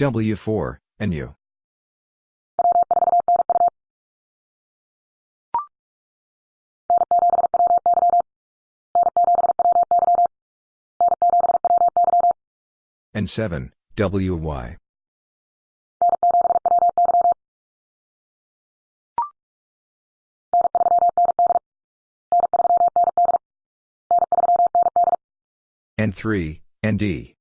W4, NU. N7, WY. N3, ND.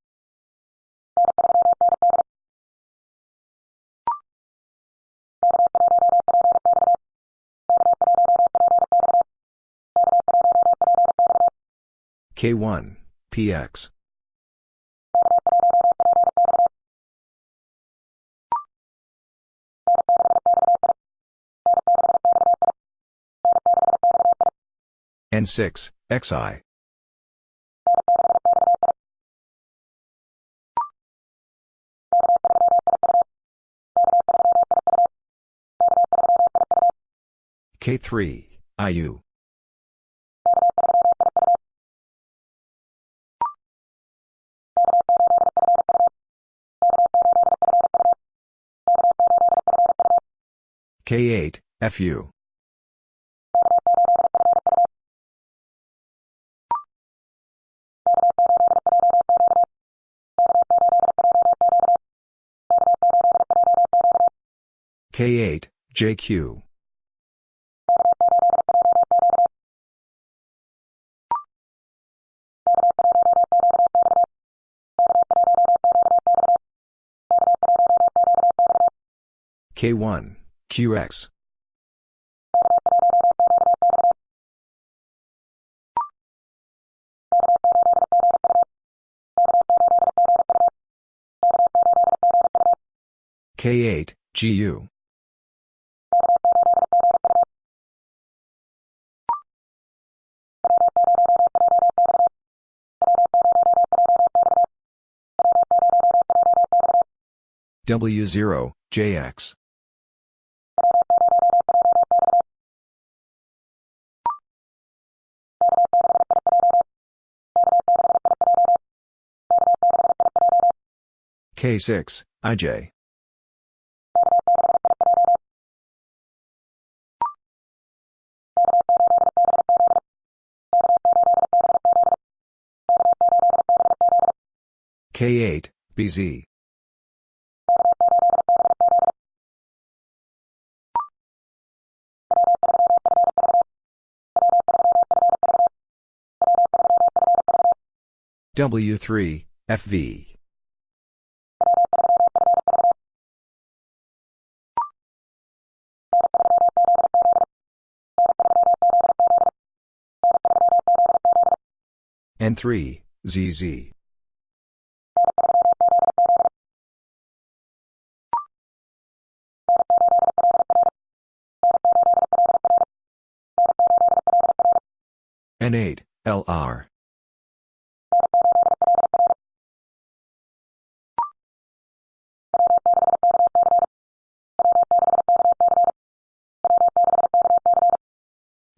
K1, PX. N6, XI. K3, IU. K8, FU. K8, JQ. K1, QX. K8, GU. W0, JX. K6, IJ. K8, BZ. W3, FV. N3, ZZ. N8, LR.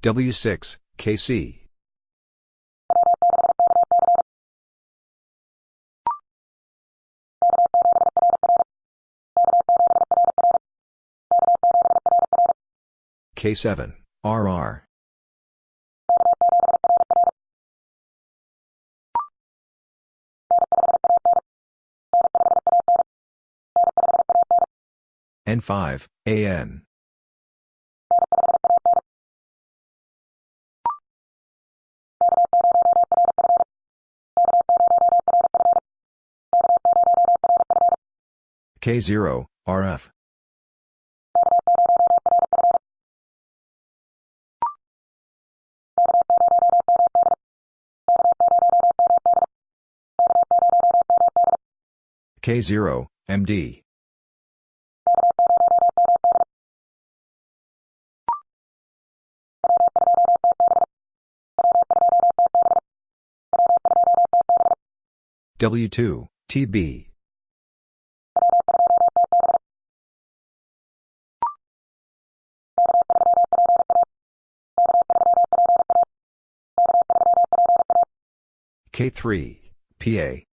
W6, KC. K7, RR. N5, AN. K0, RF. K0, MD. W2, TB. K3, PA.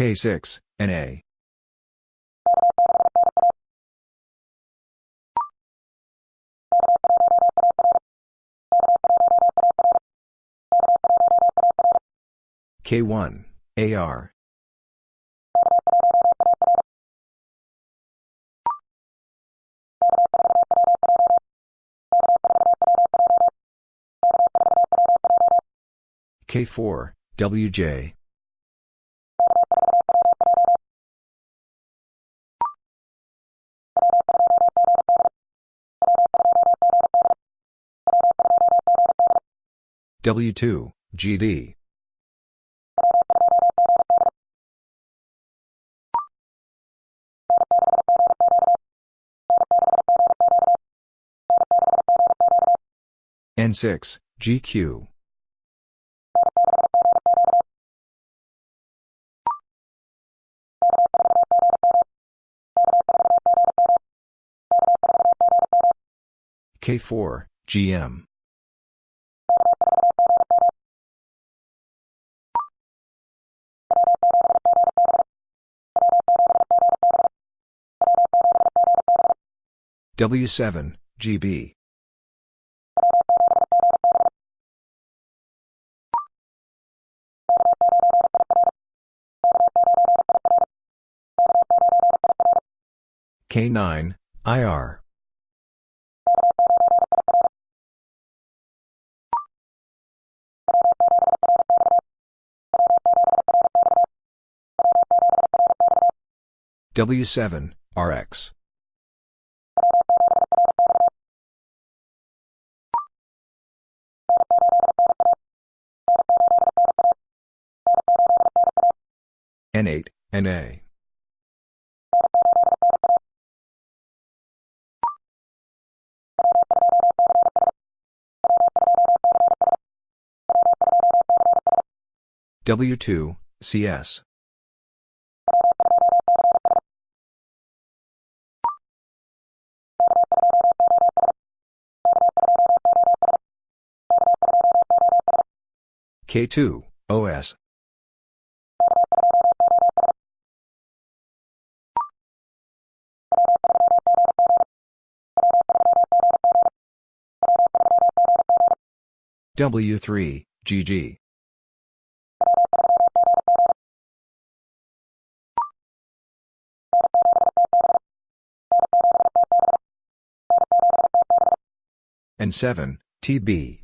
K6, NA. K1, AR. K4, WJ. W2, GD. N6, GQ. K4, GM. W7, GB. K9, IR. W7, RX. N8, NA. W2, CS. K2, OS. W3, GG. and 7, TB.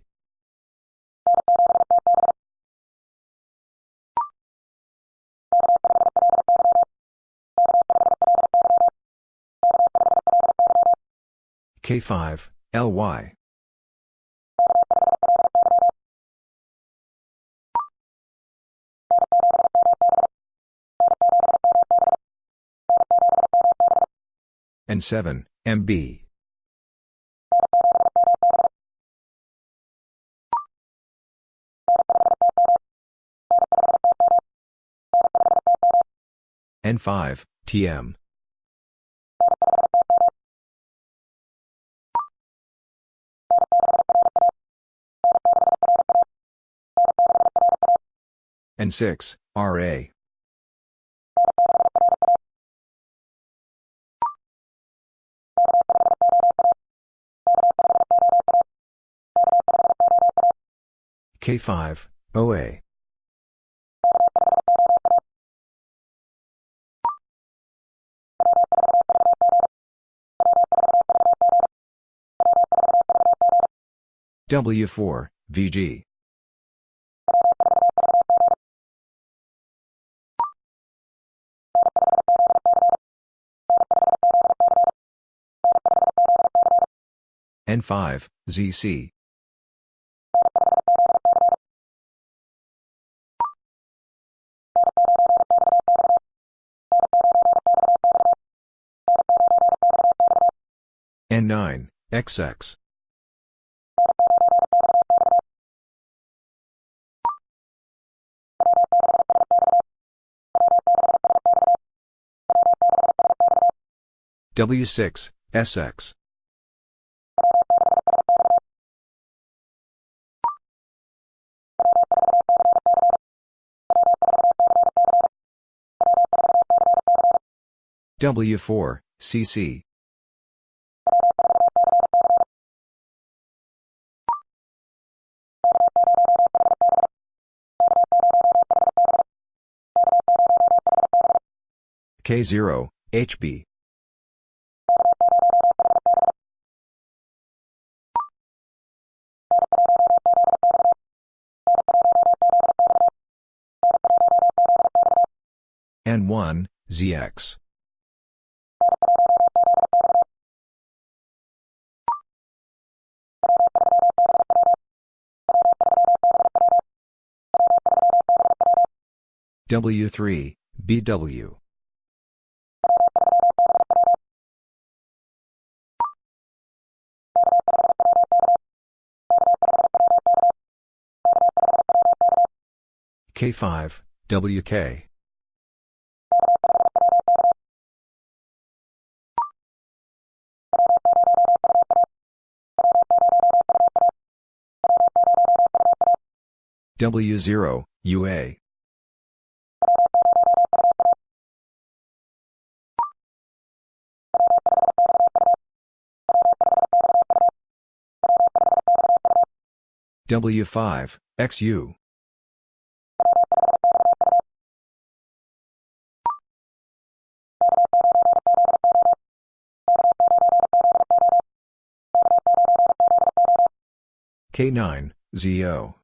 K5, LY. N7, MB. N5, TM. N6, RA. K5, OA. W4, VG. N5, ZC. N9, XX. W6, SX. W4, CC. K0, HB. N1, ZX. W3, BW. K5, WK. W0, UA. W5, XU. K9, ZO.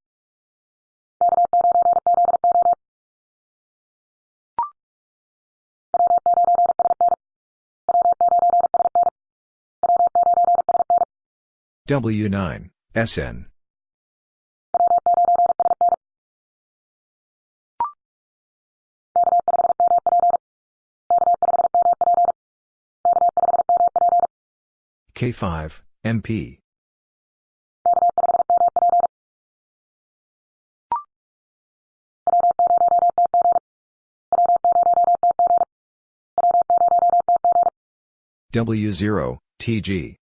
W9, SN. K5, MP. W0, TG.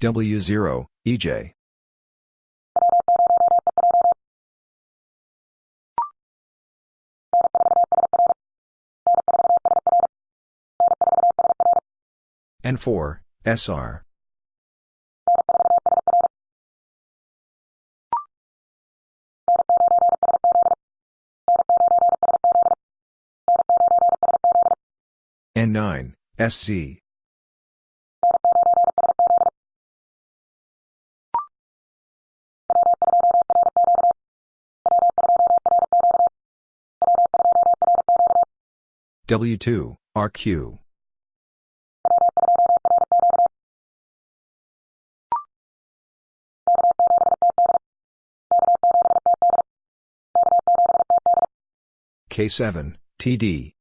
W0, EJ. N4, SR. N9, SC. W2, RQ. K7, TD.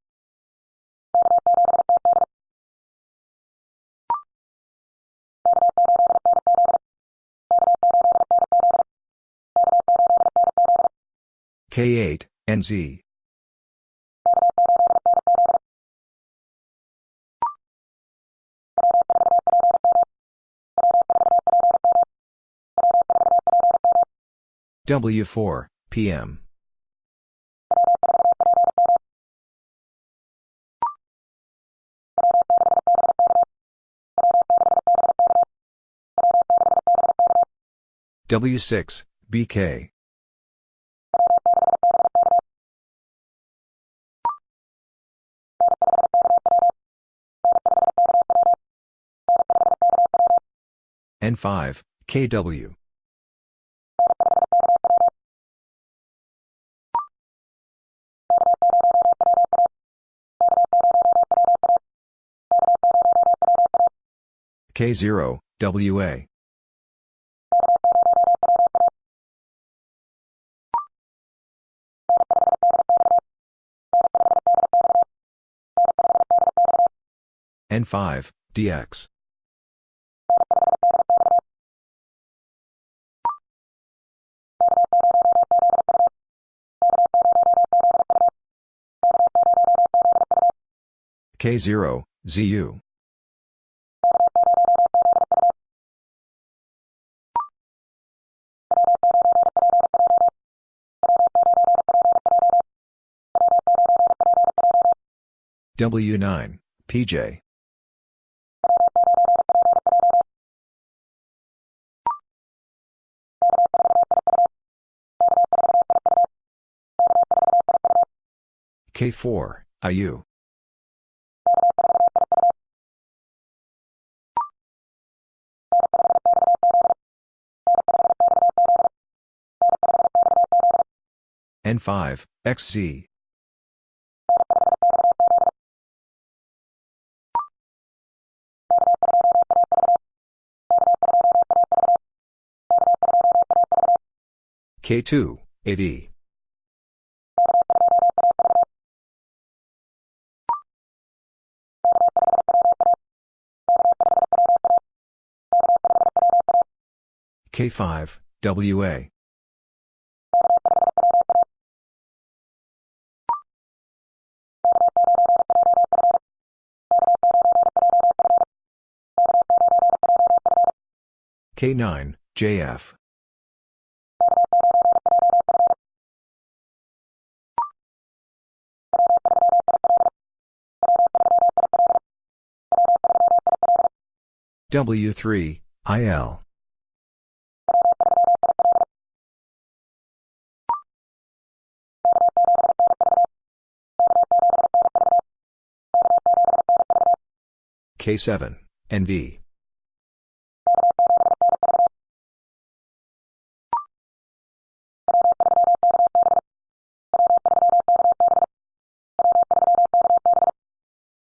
K8, NZ. W4, PM. W6, BK. N5, KW. K0, WA. N5, DX. K0, ZU. W9, PJ. K4, IU. N5, XZ. K2, AV. K5, WA. K9, JF. W3, IL. K7, NV.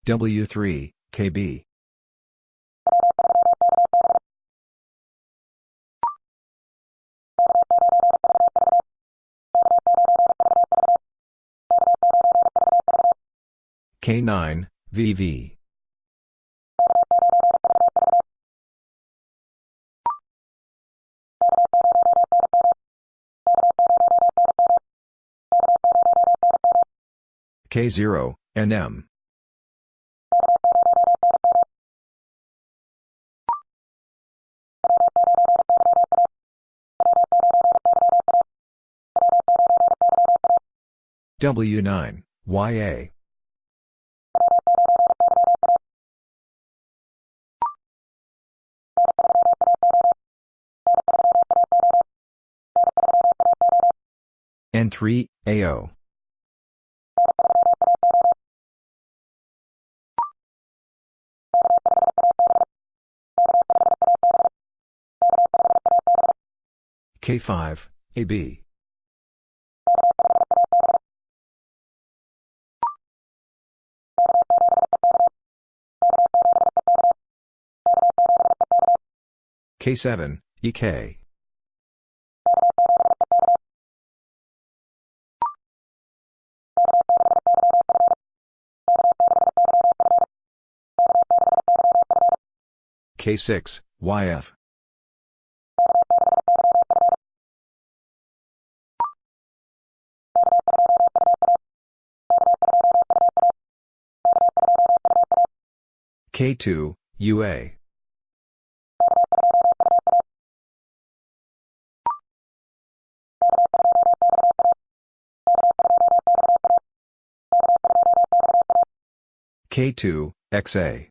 W3, KB. K9, VV. K0, NM. W9, YA. N3, AO. K5, AB. K7, EK. K6, YF. K2, UA. K2, XA.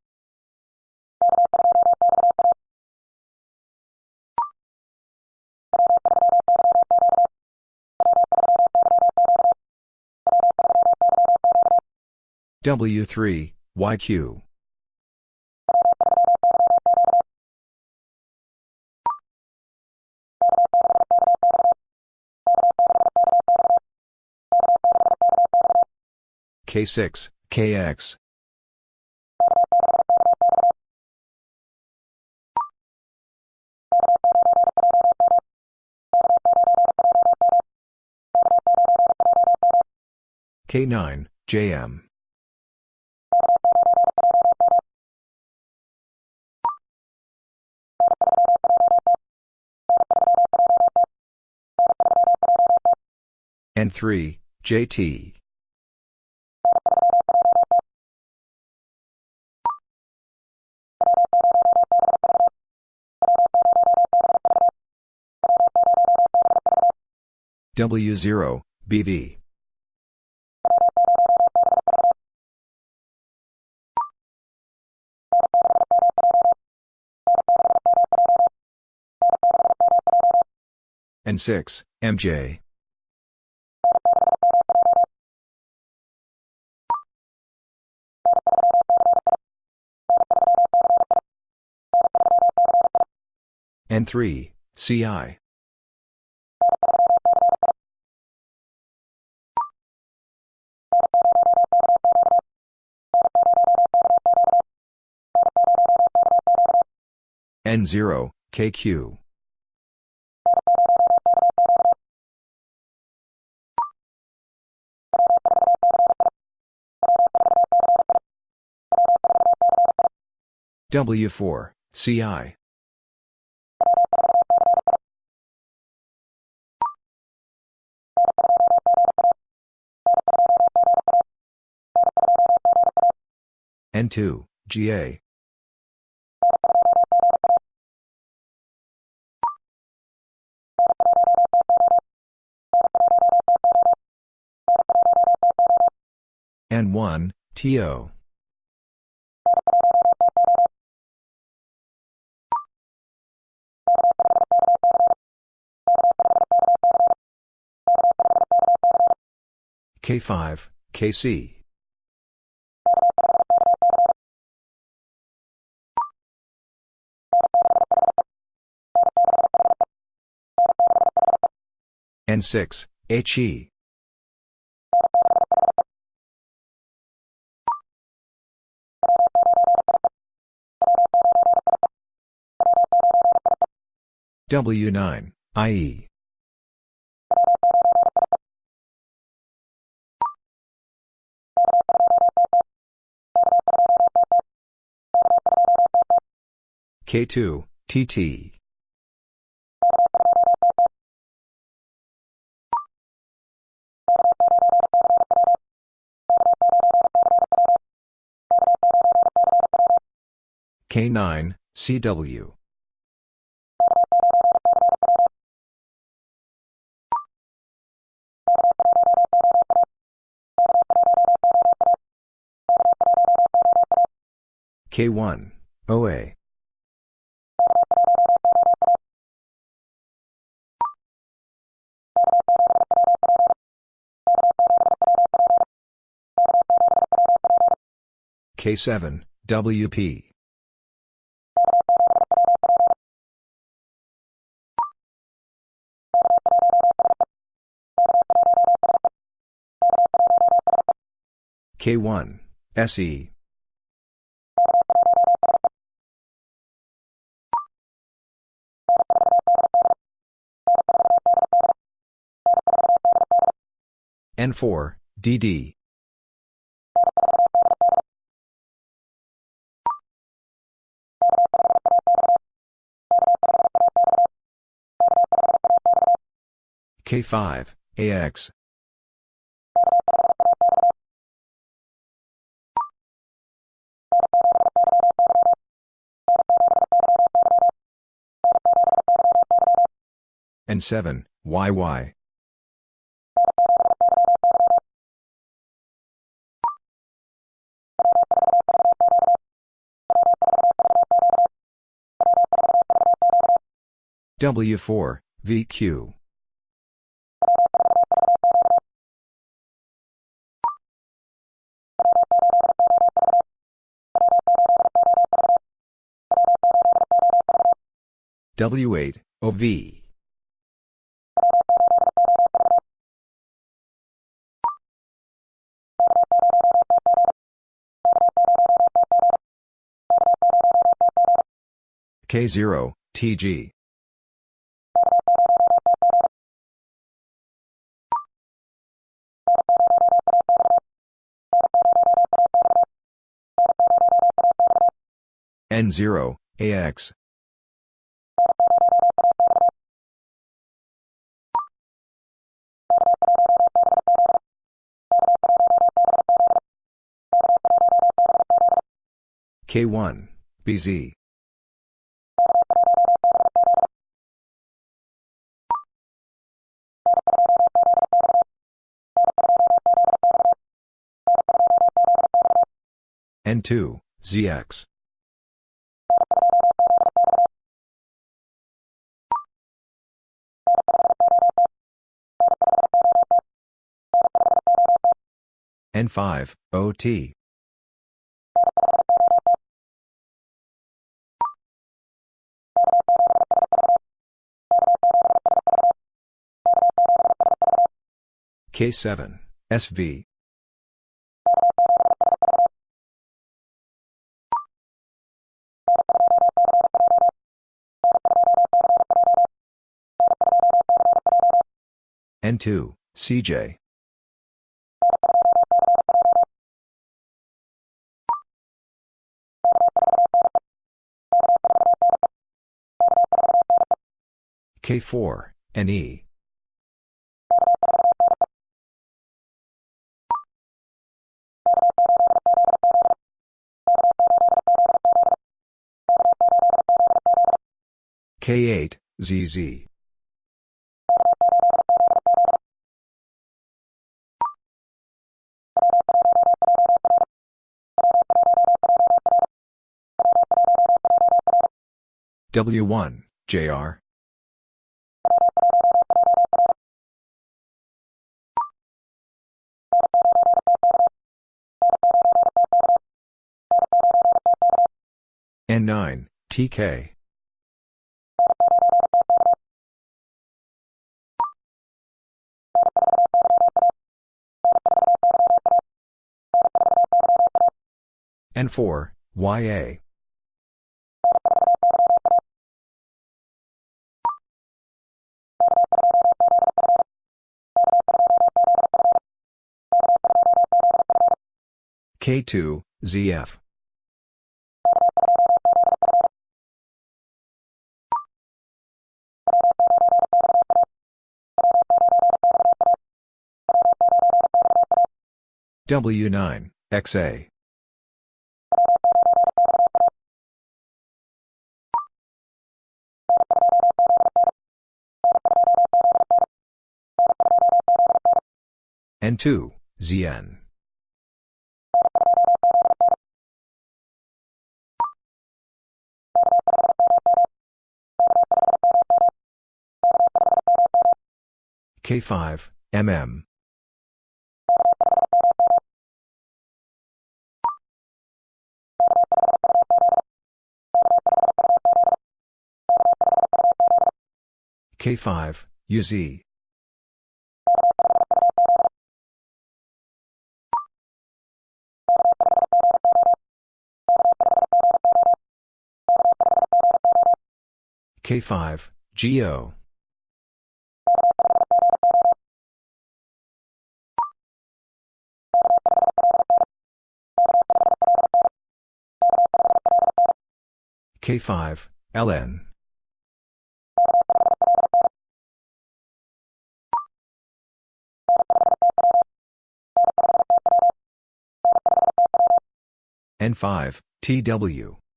W3, YQ. K6, KX. K9, JM. N3, JT. W0, BV. N6, MJ. N3, CI. N0, KQ. W4, CI. N2, GA. N1, TO. K5, KC. N6, HE. W9, IE. K2, TT. K9, CW. K1, OA. K7, WP. K1, SE. N4, DD. K5, AX. and 7, YY. W4, VQ. W8, OV. K0, TG. N0, AX. K1, BZ. N2, ZX. N5, OT. K7, SV. N2, CJ. K4, NE. K8, ZZ. W1, JR. N9, TK. N4, YA. K2, ZF. W9, XA. N2, ZN. K5, MM. K5, UZ. K5, GO. K5, LN. N5, TW.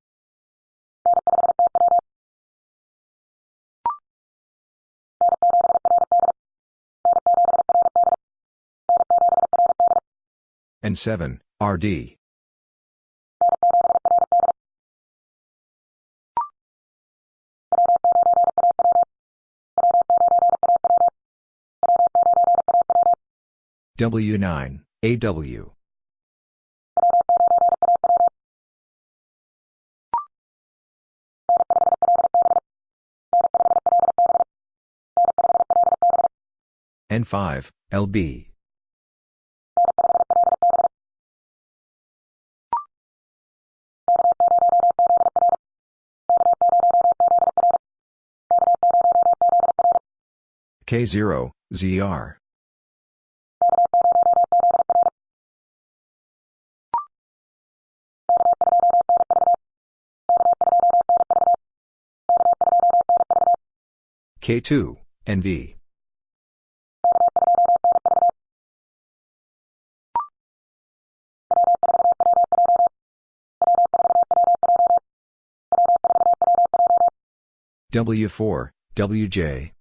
N7, RD. W9, AW. N5, LB. K0, ZR. K2, NV. W4, WJ.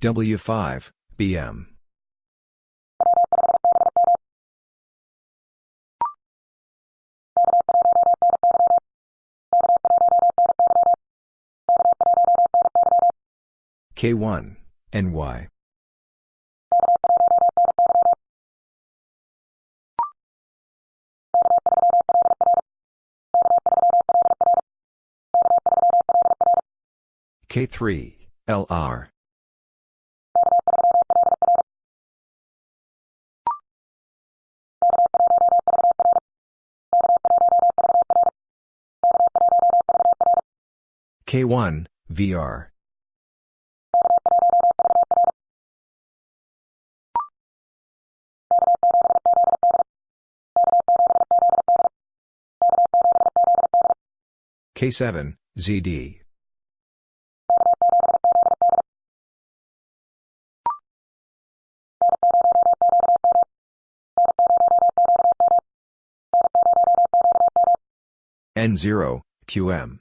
W5, BM. K1, NY. K3, LR. K1, VR. K7, ZD. N0, QM.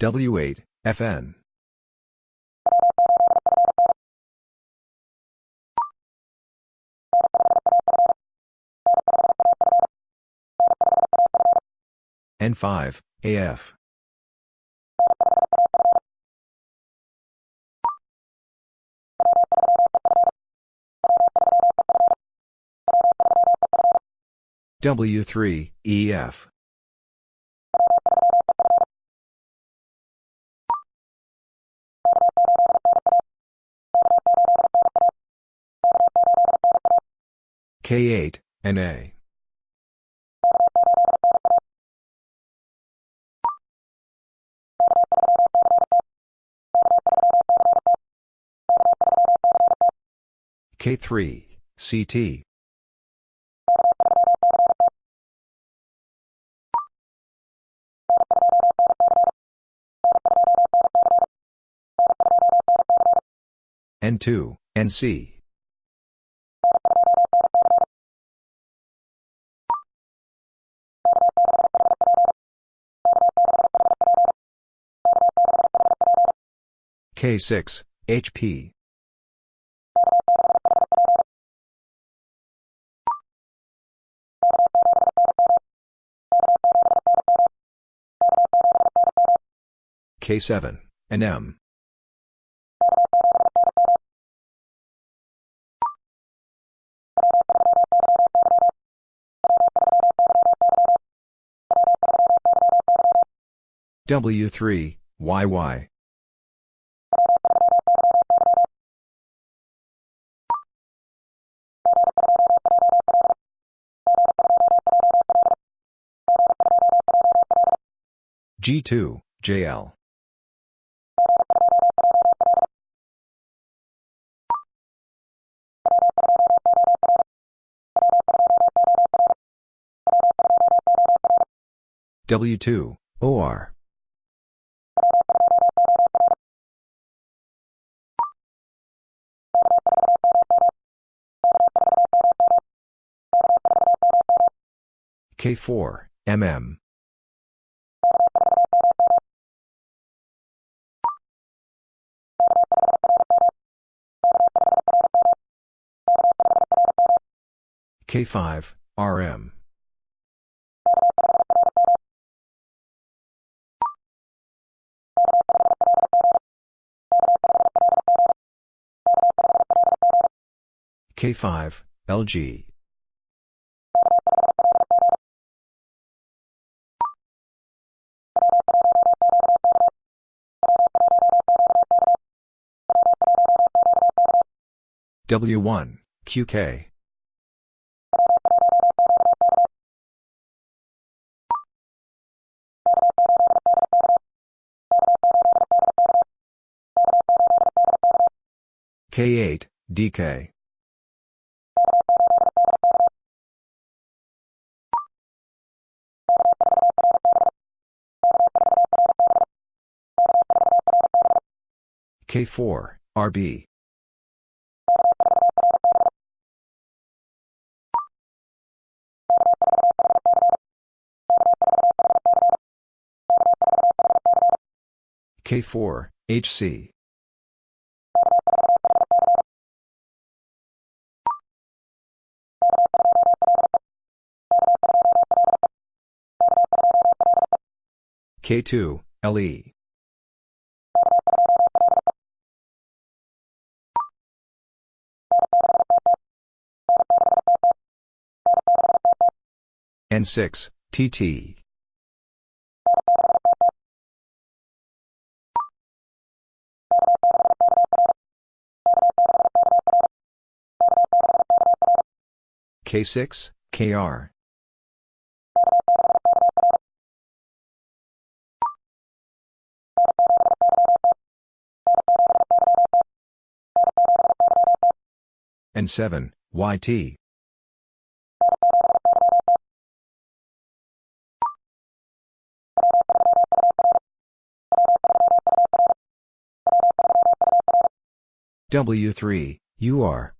W8, FN. N5, AF. W3, EF. K8, NA. K3, CT. N2, NC. K6, HP. K7, NM. W3, YY. G2, JL. W2, OR. K4, MM. K5, RM. K5, LG. W1, QK. K8, DK. K4, RB. K4, HC. K2, LE. N6, TT. K6, KR. N7, YT. W3, UR.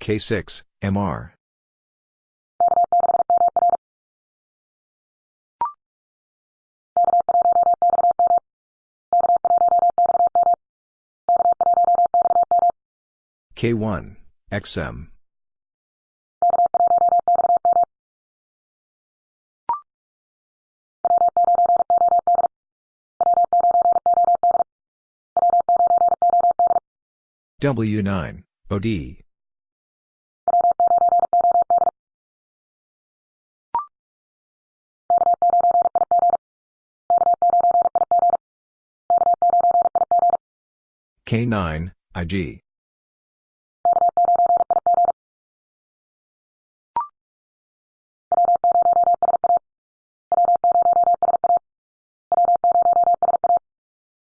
K6, MR. K1, XM. W9, OD. K9, IG.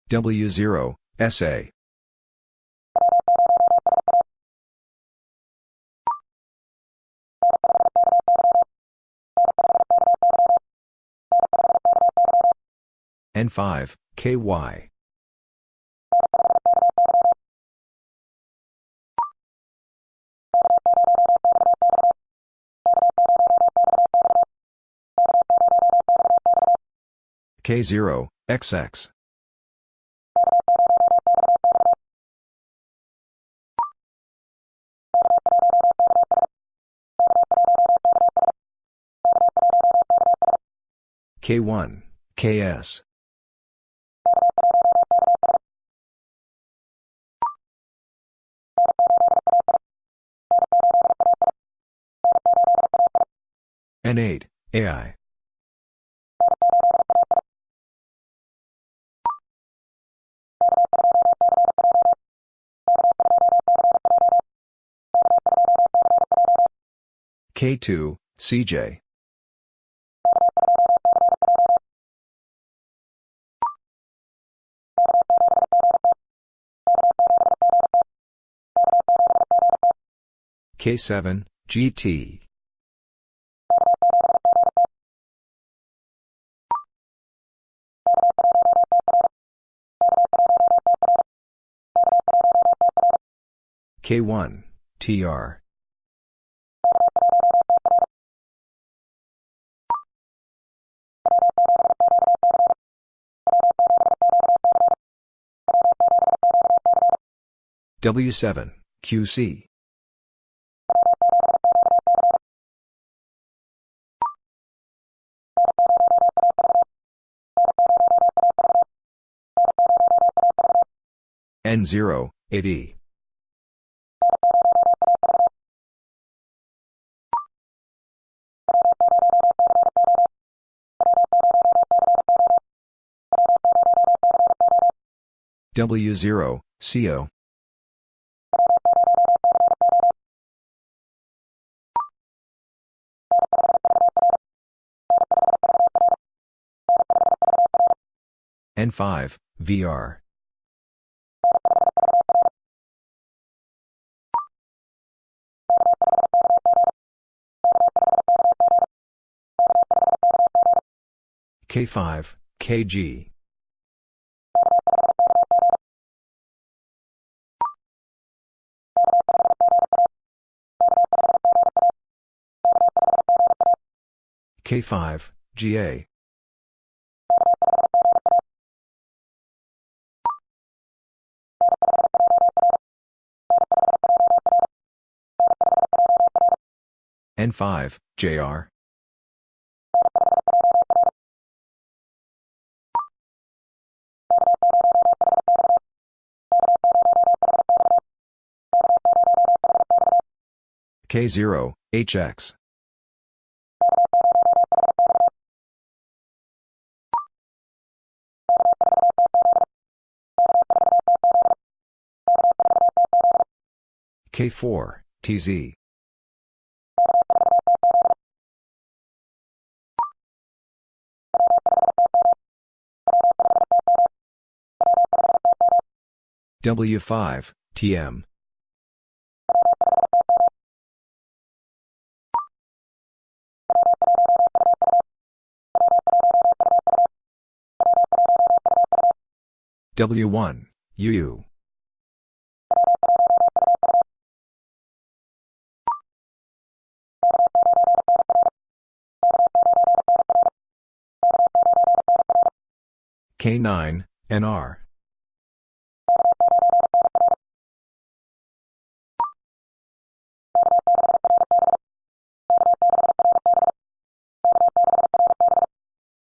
W0, SA. N5, KY. K0, XX. K1, KS. N8, AI. K2, CJ. K7, GT. K1, TR. W7, QC. N0, 8E. W0, CO. N5, VR. K5, KG. K5, GA. N5, JR. K0, HX. K4, TZ. W5, TM. W1, UU. K9, NR.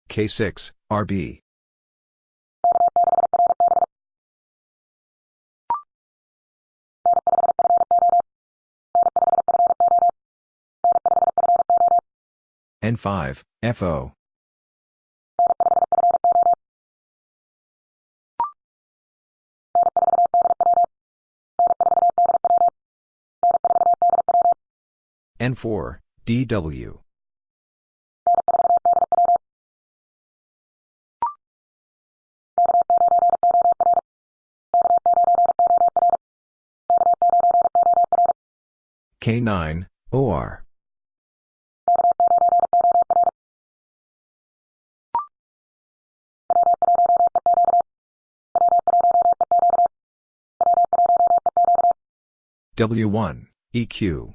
K6, RB. N5, FO. N4, DW. K9, OR. W1, EQ.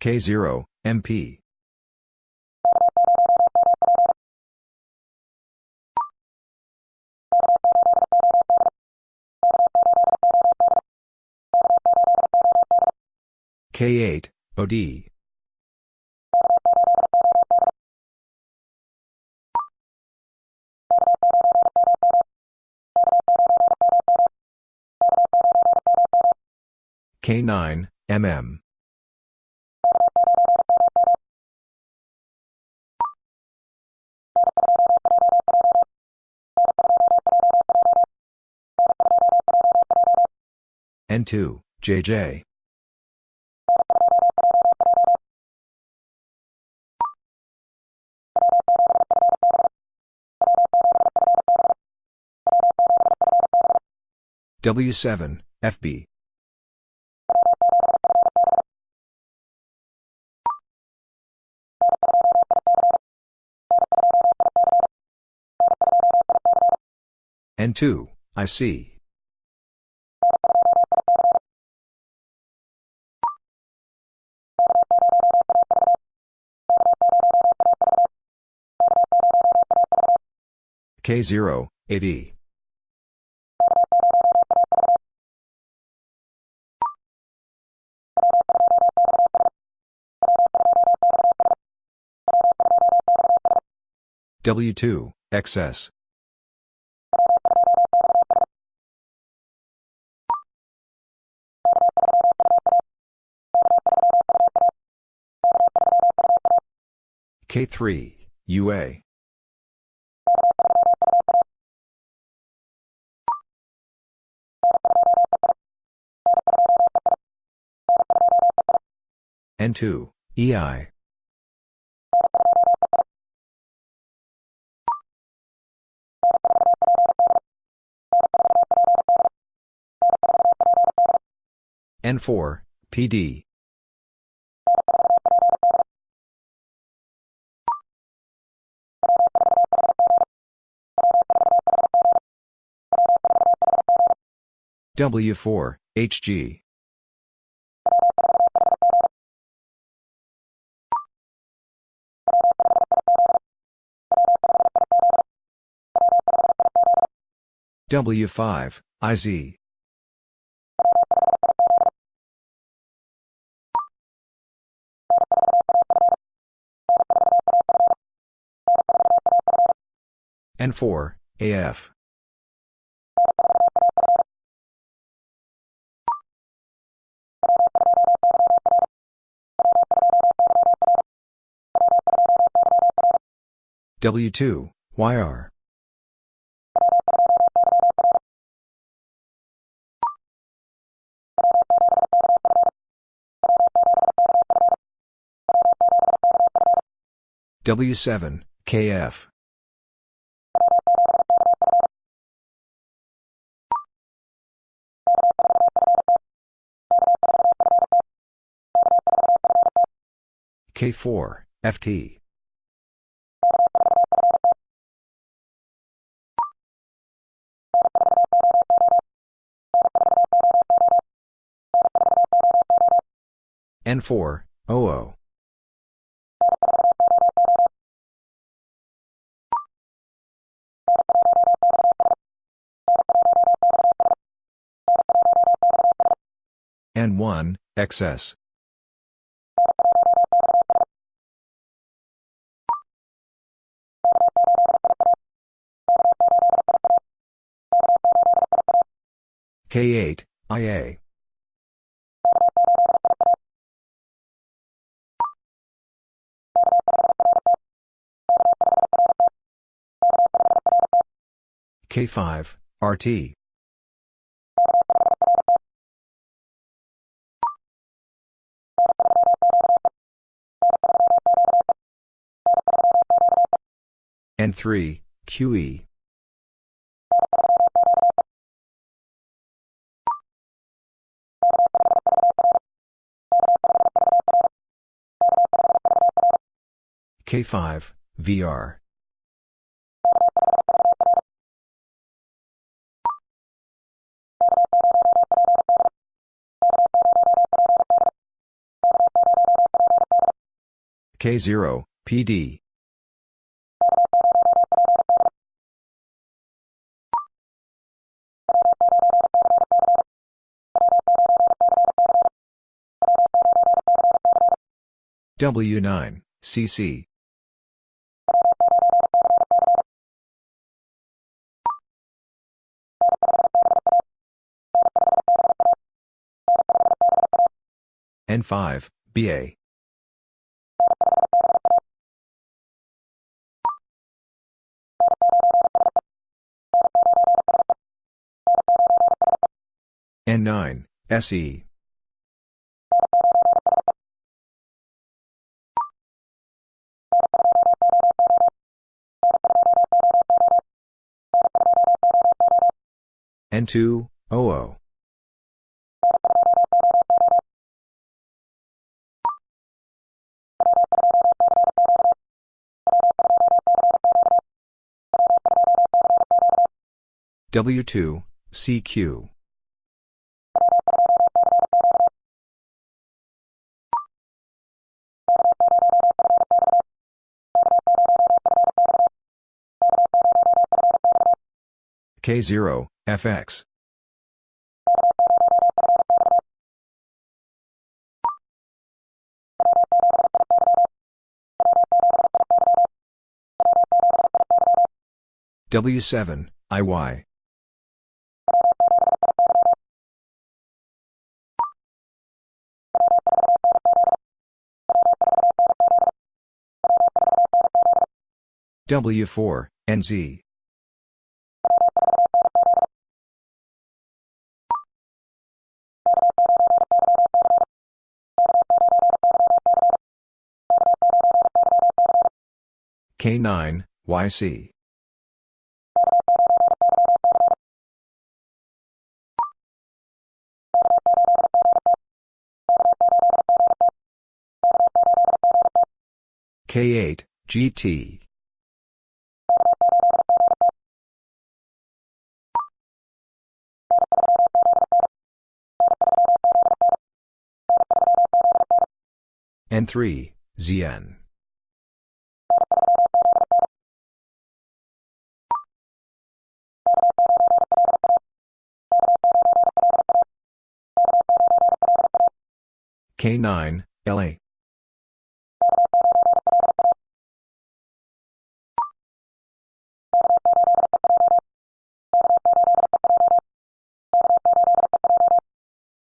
K0, MP. K8, OD. K9, MM. N2, JJ. W7, FB. N2, IC. K0, AD. W2, XS. K3, UA. N2, EI. N4, PD. W4, HG. W5, IZ. N4, AF. W2, YR. W7, KF. K4, FT. N4, OO. N1, XS. K8, IA. K5, RT. N3, QE. K5, VR. K0, PD. W9, CC. N5, BA. N9, SE. N2, OO. W2, CQ. K0, FX. W7, IY. W4, NZ. K9, YC. K8, GT. N3, ZN. K9, LA.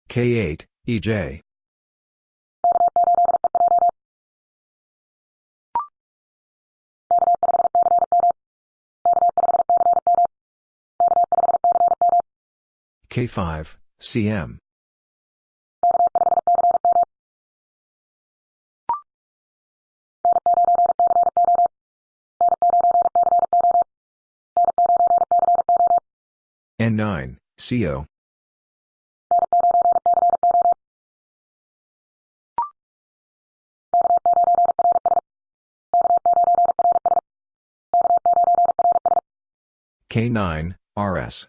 K8, EJ. K5, CM. CO. K9, RS.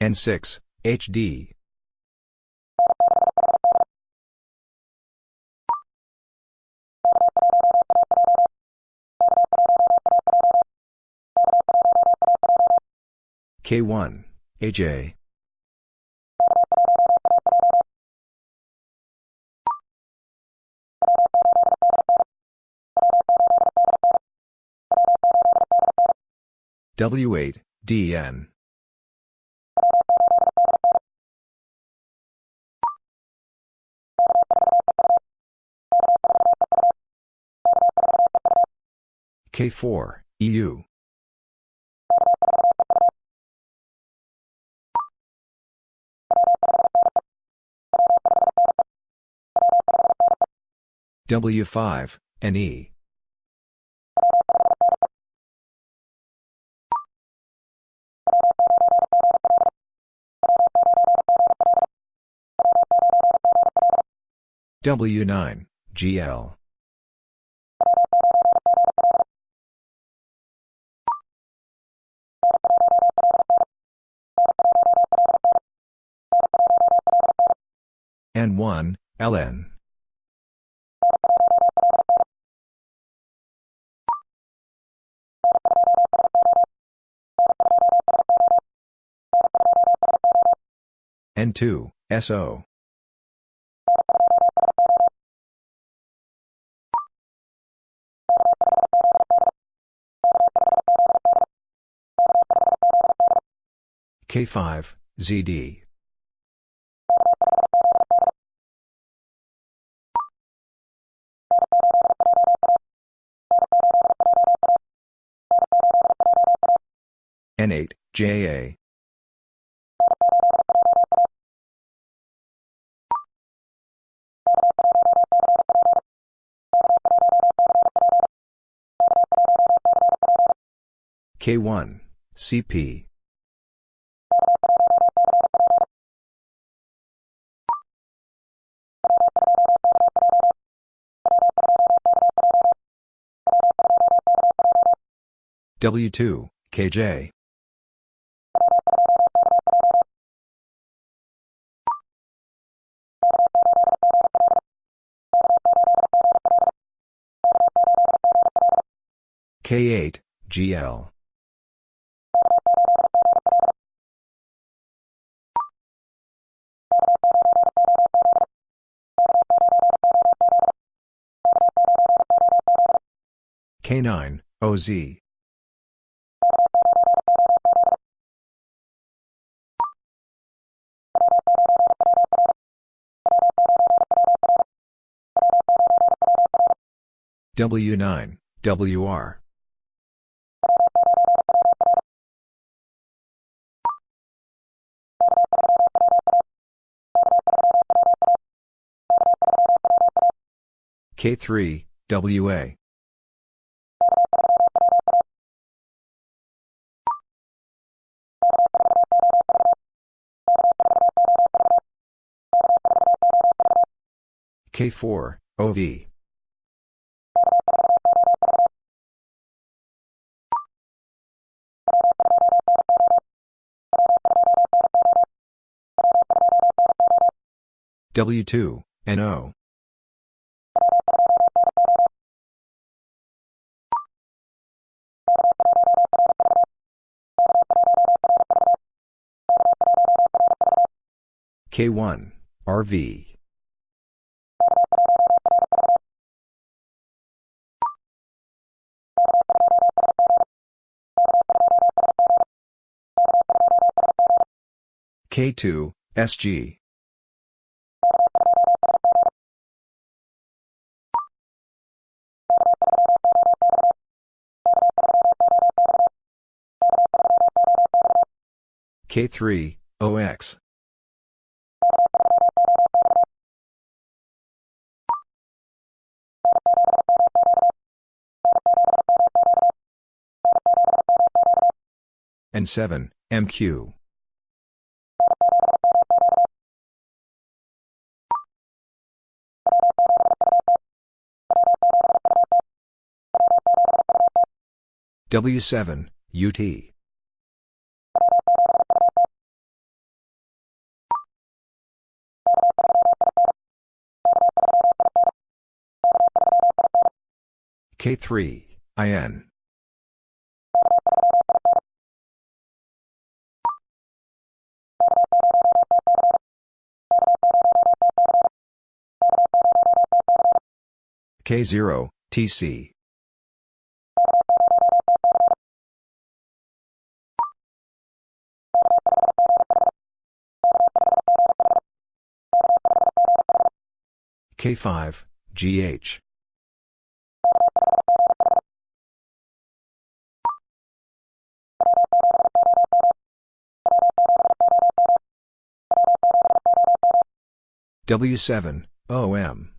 N6, HD. K1, AJ. W8, DN. K4, EU. W5, NE. W9, GL. N1, LN. N2, SO. K5, ZD. N8, JA. K1, CP. W2, KJ. K8, GL. K9, OZ. W9, WR. K3, WA. K4, OV. W2, NO. K1, RV. K2, SG. K3, OX. and 7, MQ. W7, UT. K3, IN. K0, TC. K5, GH. W7, OM.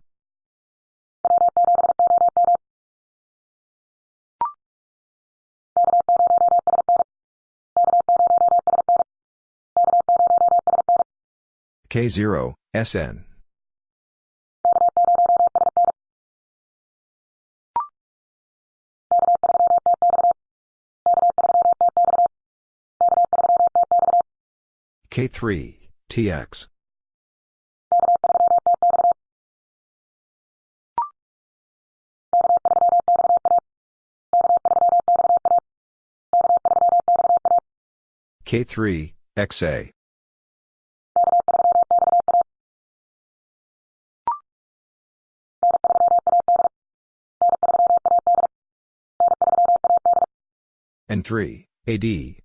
K0, SN. K3, TX. K3, XA. and 3, AD.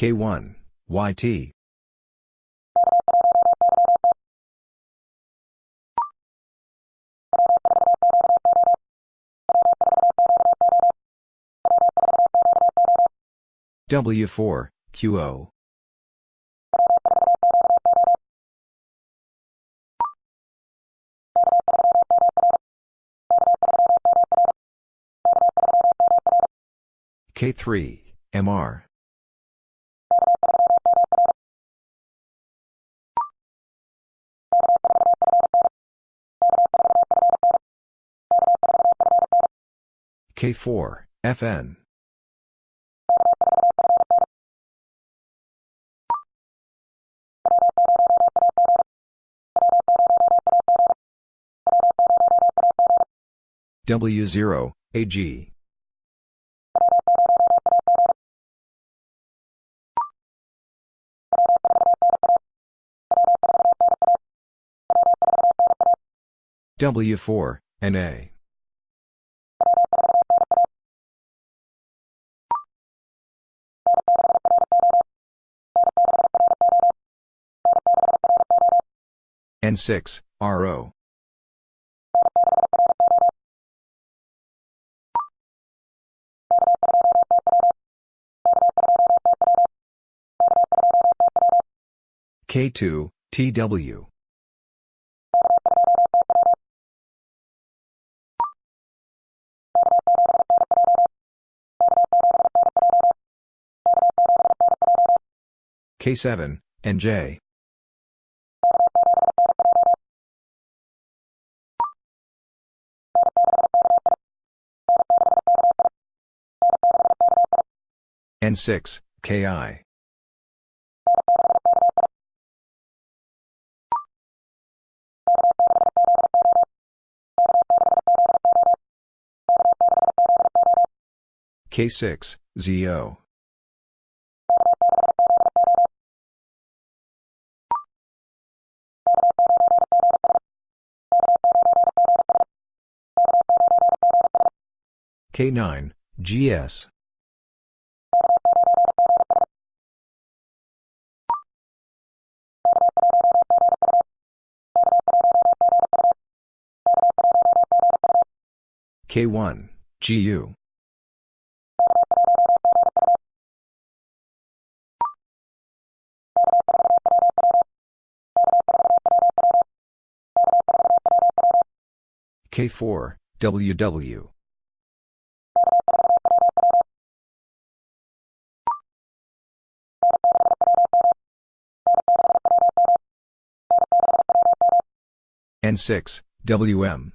K1, YT. W4, QO. K3, MR. K4, FN. W0, AG. W4, NA. N6, RO. K2, TW. K7, NJ. 6 ki K6, ZO. K9, GS. K1, GU. K4, WW. N6, WM.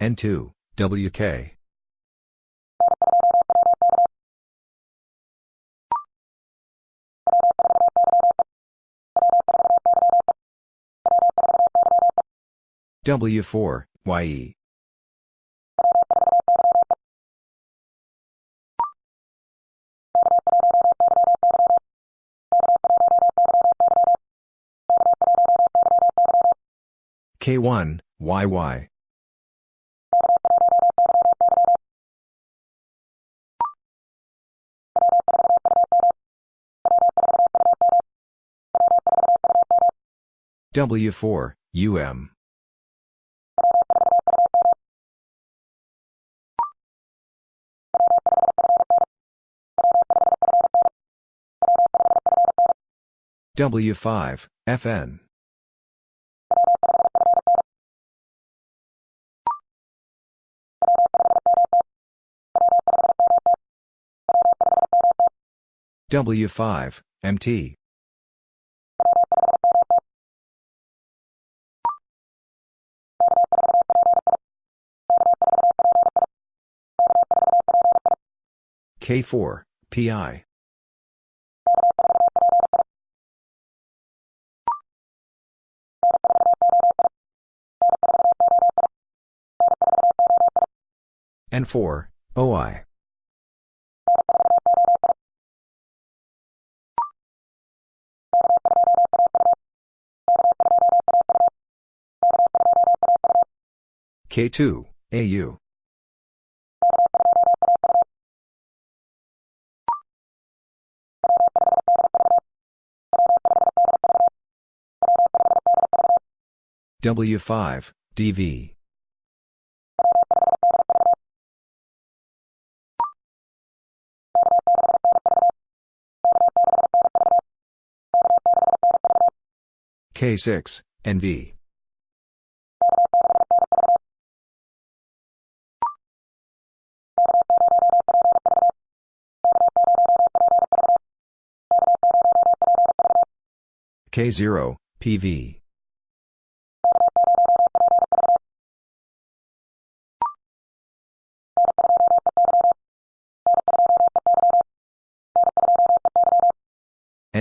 N2, WK. W4, YE. K1, YY. W4, UM. W5, FN. W5, MT. K4, PI. N4, OI. K2, AU. W5, DV. K6, NV. K0, PV.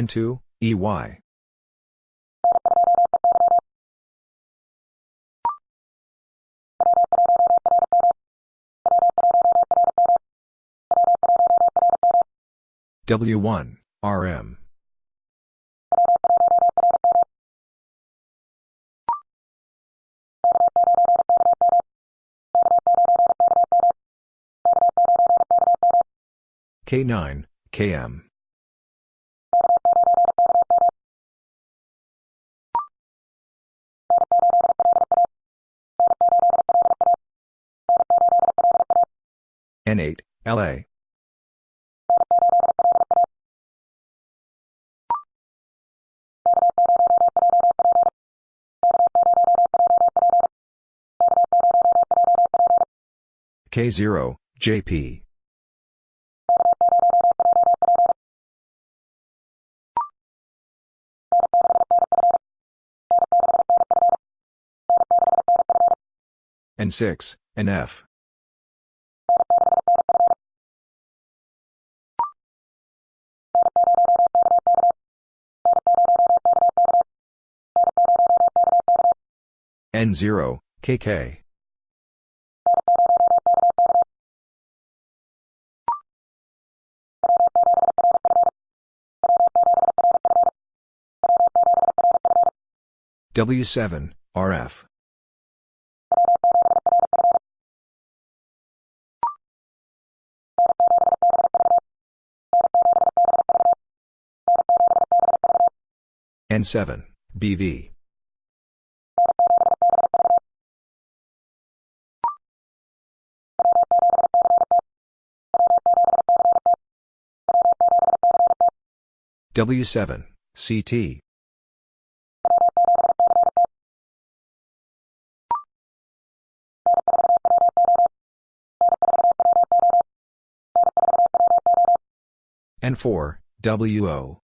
N2, EY. W1, RM. K9, KM. N8, LA. K0, JP. N6, NF. N0, KK. W7, RF. N7, BV. W7, CT. N4, WO.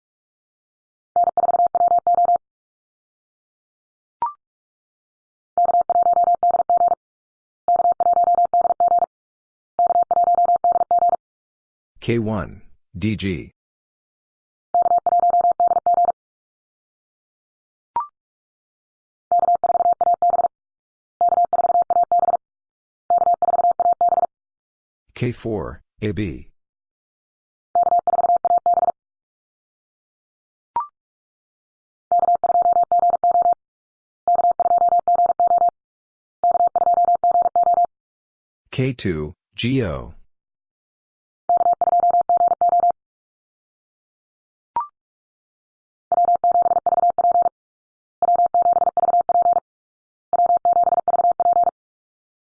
K1, DG. K4, AB. K2, GO.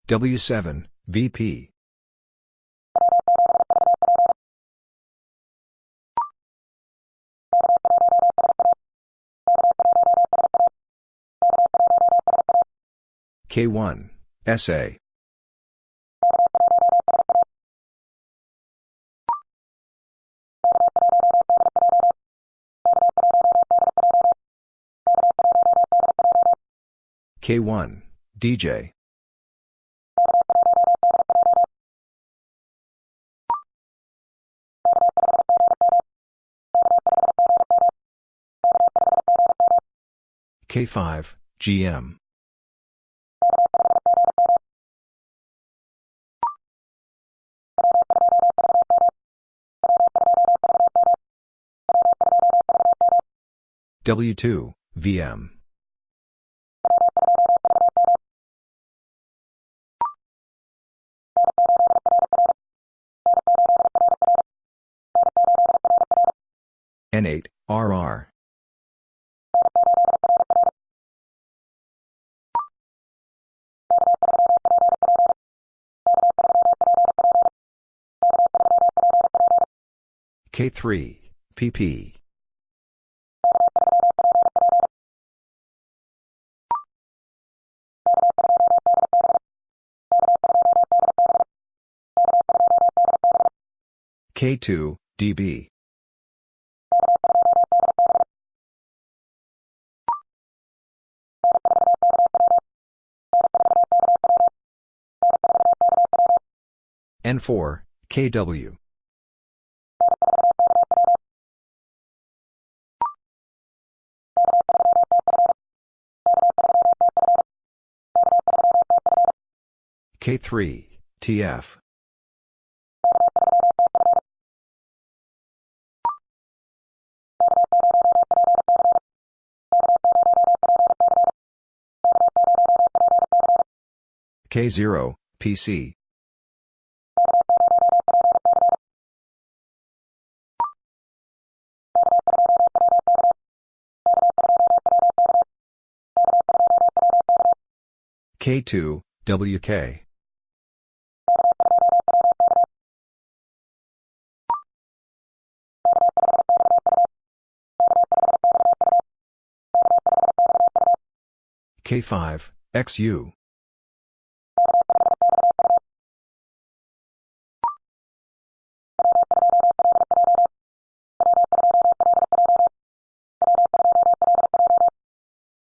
W7, VP. K1, SA. K1, DJ. K5, GM. W2, VM. N8, RR. K3, PP. K2, DB. N4, KW. K3, TF. K0, PC. K2, WK. K5, XU.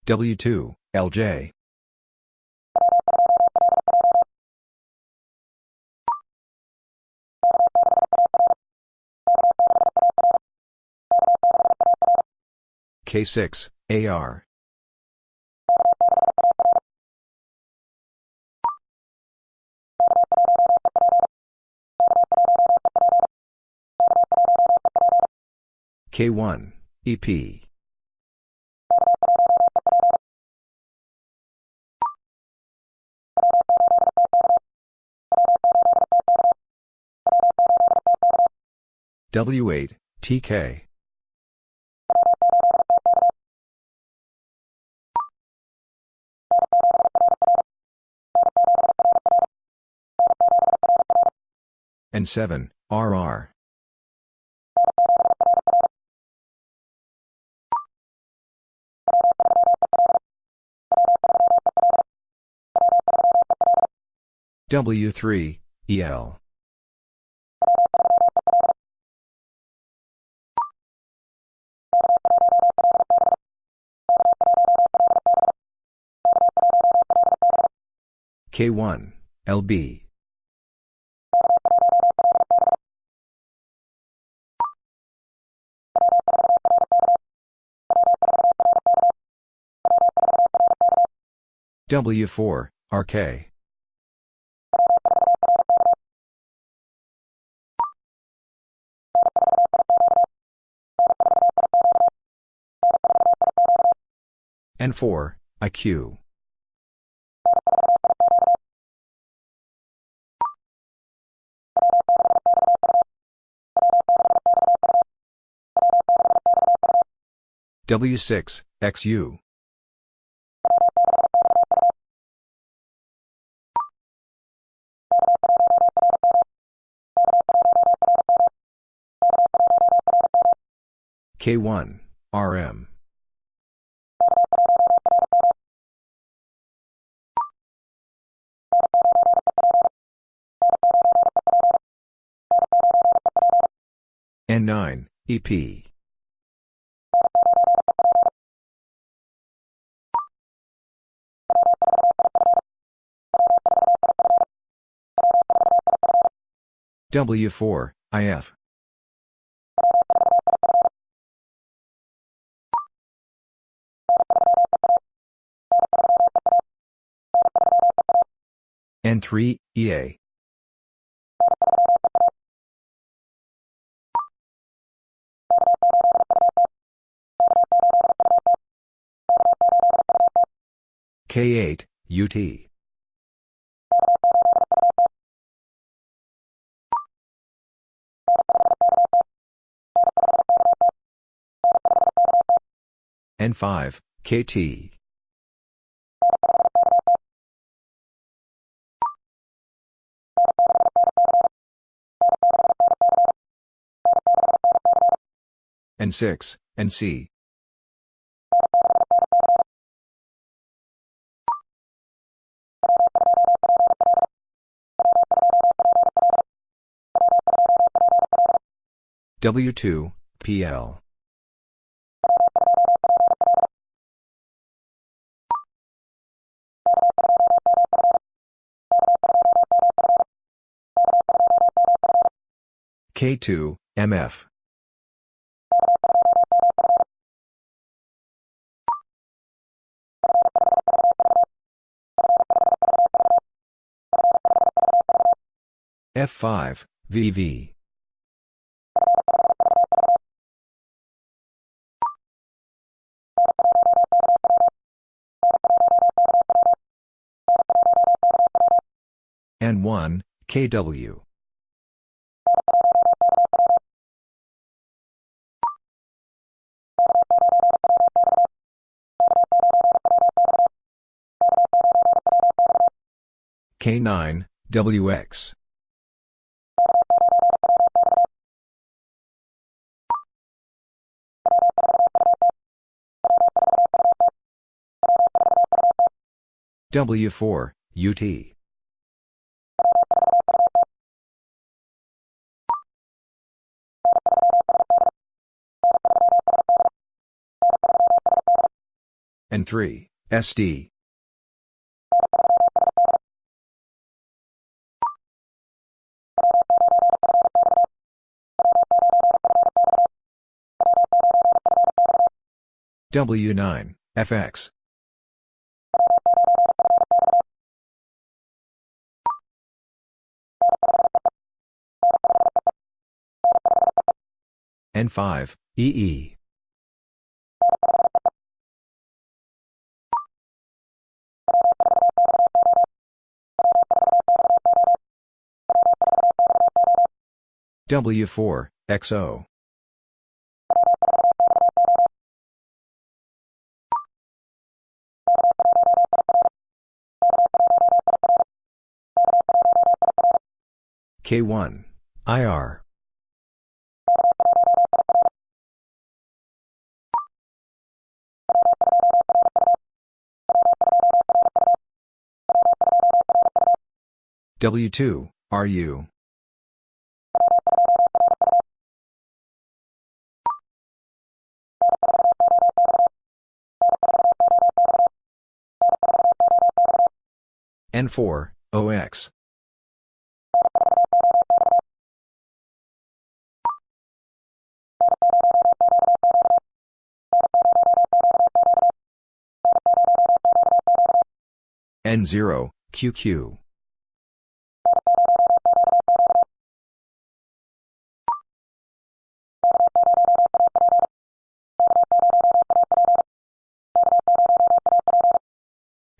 W2, LJ. K6, AR. K1, EP. W8, TK. and 7, RR. W3, EL. K1, LB. W4, RK. N4, IQ. W6, XU. K1, RM. N9, EP. W4, IF. N3, EA. K8, UT. N5, KT. N6, NC. W2, PL. K2, MF. F5, VV. N1, KW. K9, WX. W4, UT. N3, SD. W9, FX. N5, EE. W4, XO. K1, IR. W2, RU. N4, OX. N0, QQ.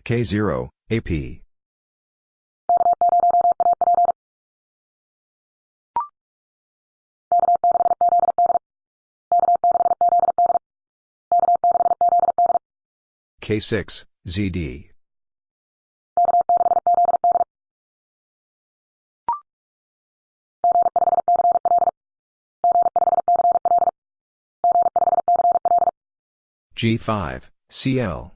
K0, AP. K6, ZD. G5, CL.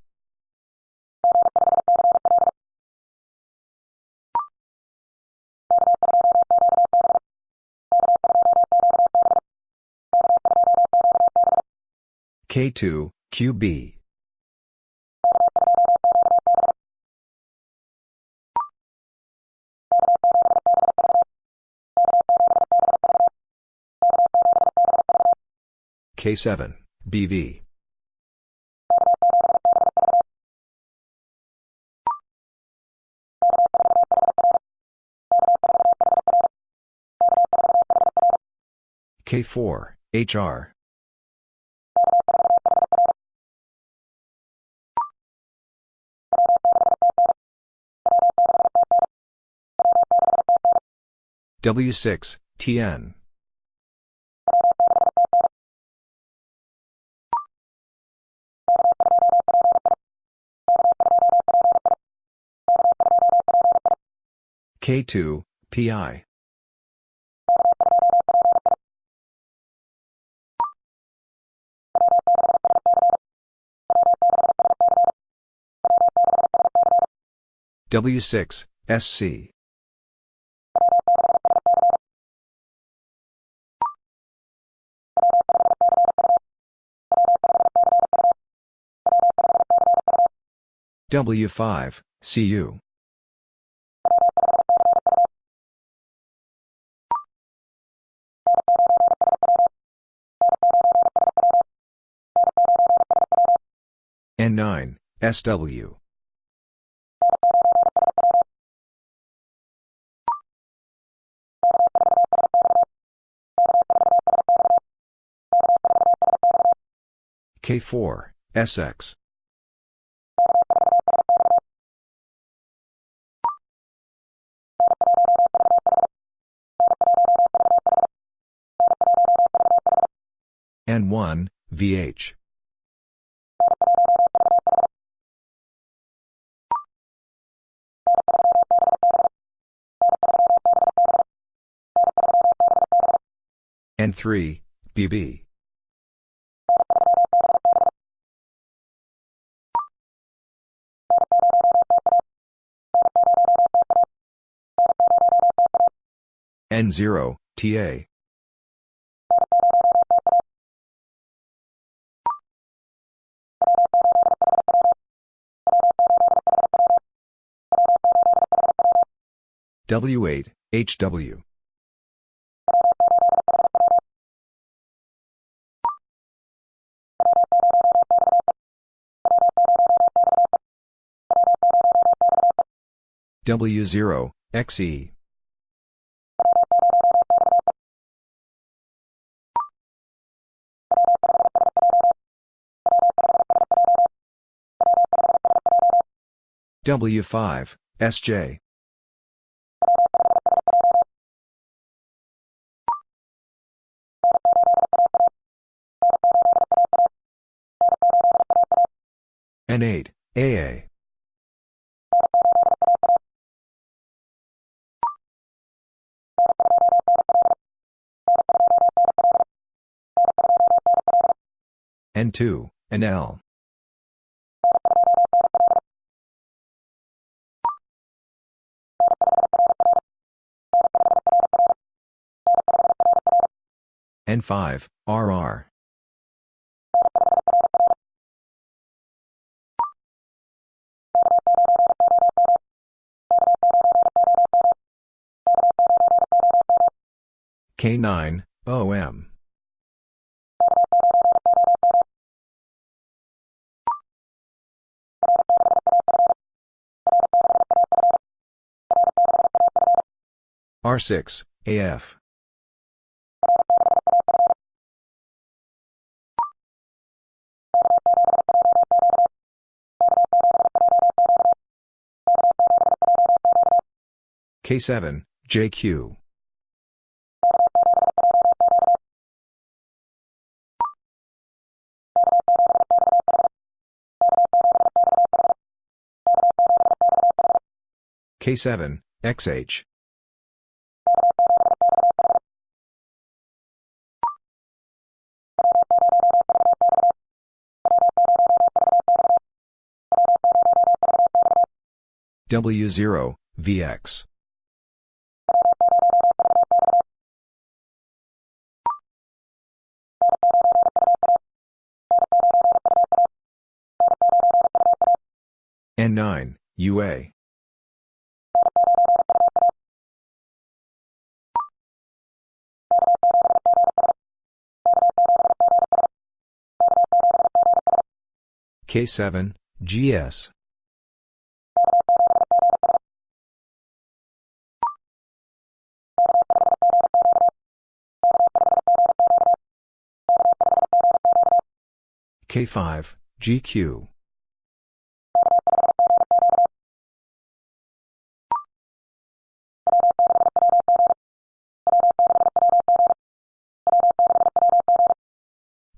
K2, QB. K7, BV. K4, HR. W6, TN. K2, PI. W6, SC. W5, CU. N9, SW. K4, SX. N1, VH. N3, BB. N0, TA. W8, HW. W0, XE. W5, SJ. N8, AA. N2, NL. N5, RR. K9, OM. R6, AF. K7, JQ. K7, XH. W0, VX. N9, UA. K7, GS. K5, GQ.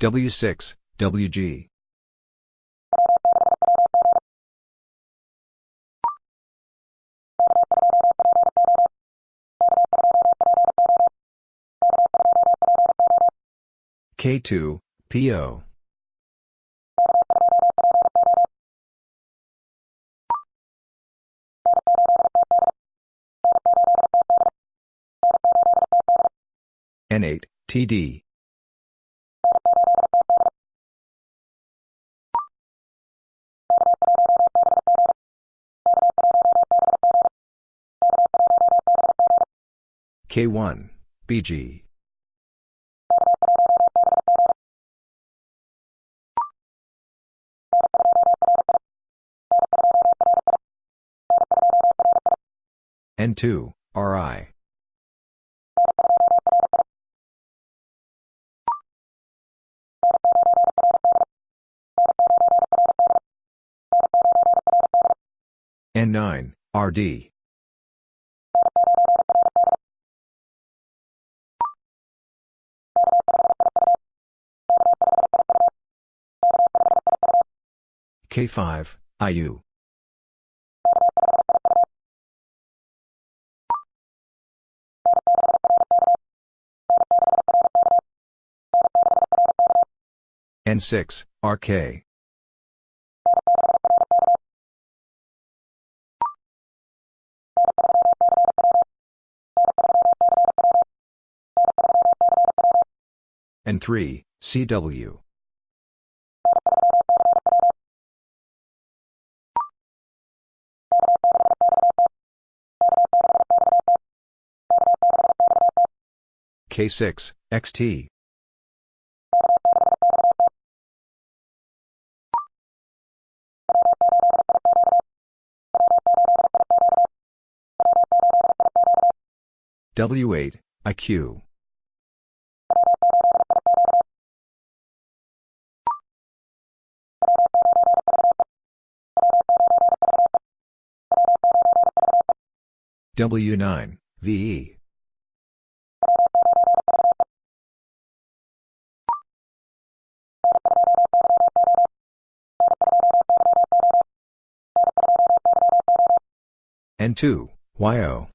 W6, WG. K2, PO. N8, TD. K1, BG. N2, RI. N9, RD. K5, IU. N6, RK. N3, CW. K6, XT. W8, IQ. W9, VE. N2, YO.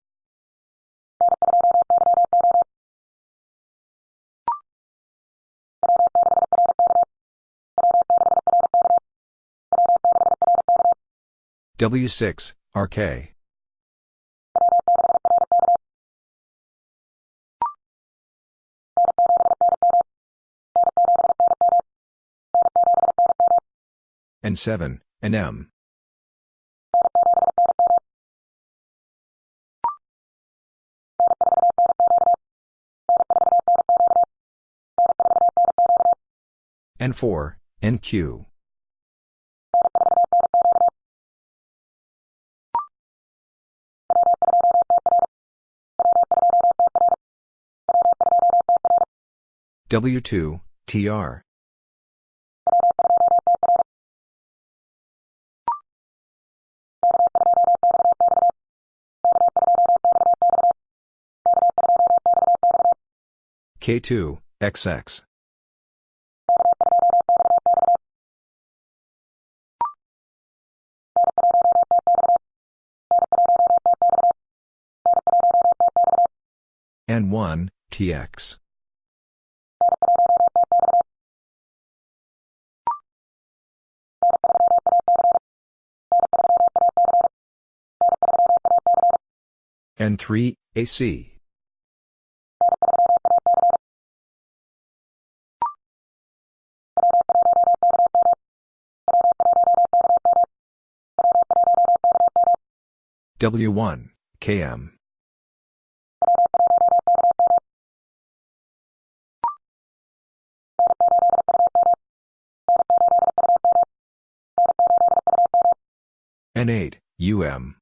W6, RK. N7, NM. N4, NQ. W2, TR. K2, XX. N1, TX. N3, AC. W1, KM. N8, UM.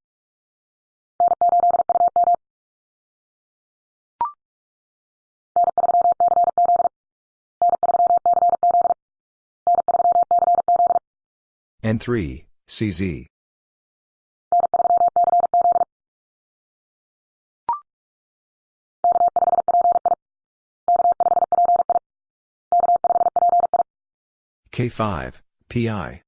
N3, CZ. K5, PI.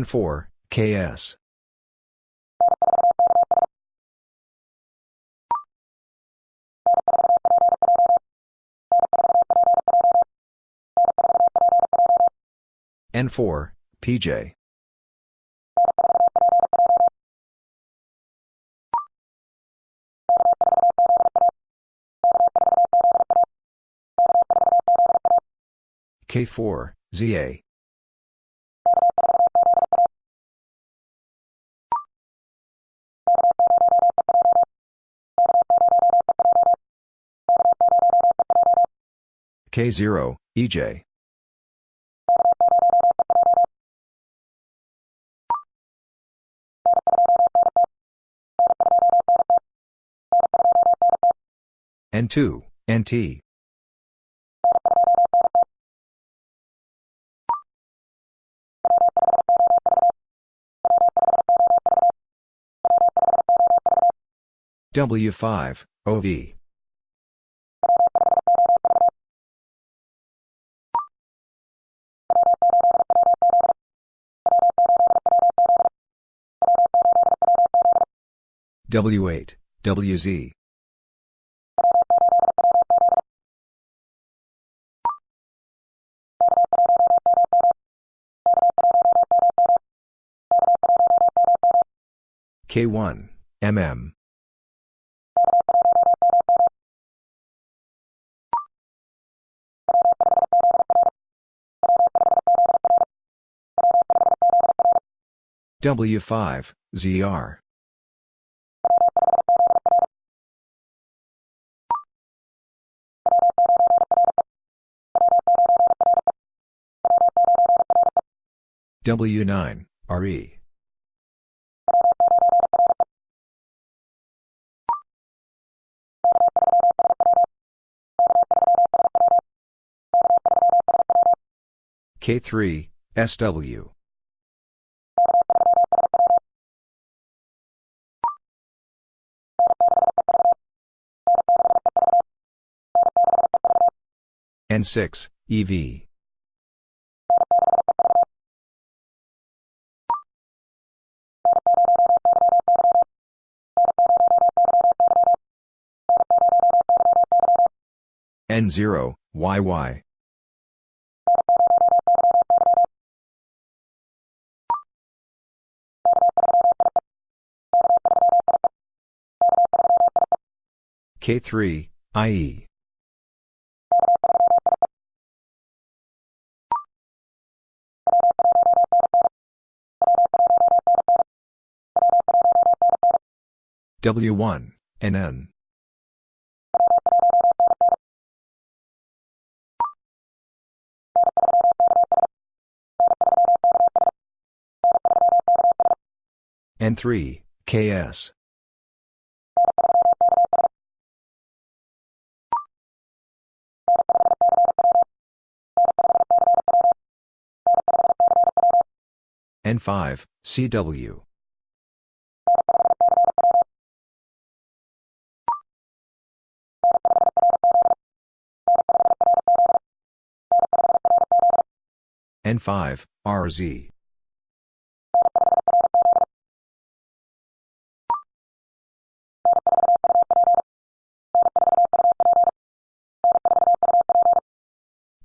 N4, KS. N4, PJ. K4, ZA. K0, EJ. N2, NT. W5, OV. W8, WZ. K1, MM. W5, ZR. W9, RE. K3, SW. N6, EV. N0, YY. K3, IE. W1, NN. N3, KS. N5, CW. N5, RZ.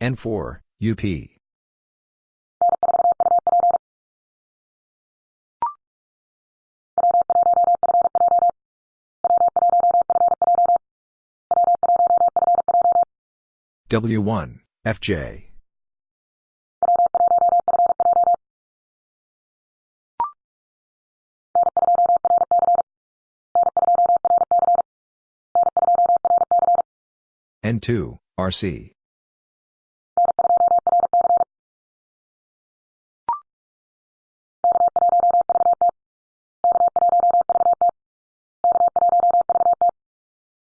N4, UP. W1, FJ. N2, RC.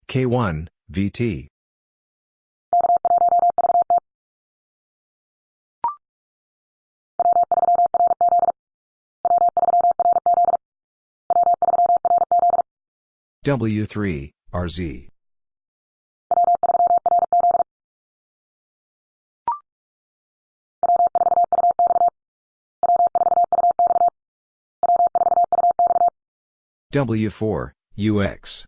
K1, VT. W3, RZ. W4, UX.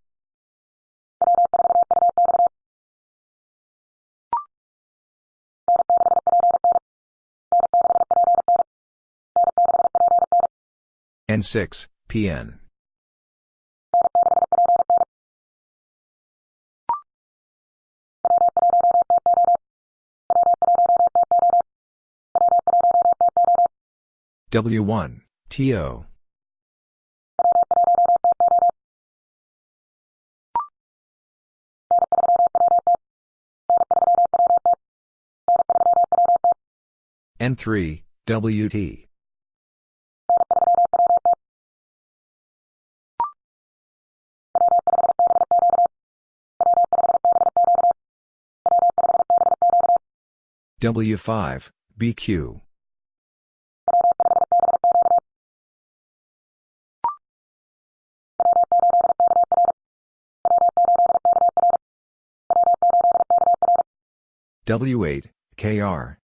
N6, PN. W1, TO. N3, WT. W5, BQ. W8, KR.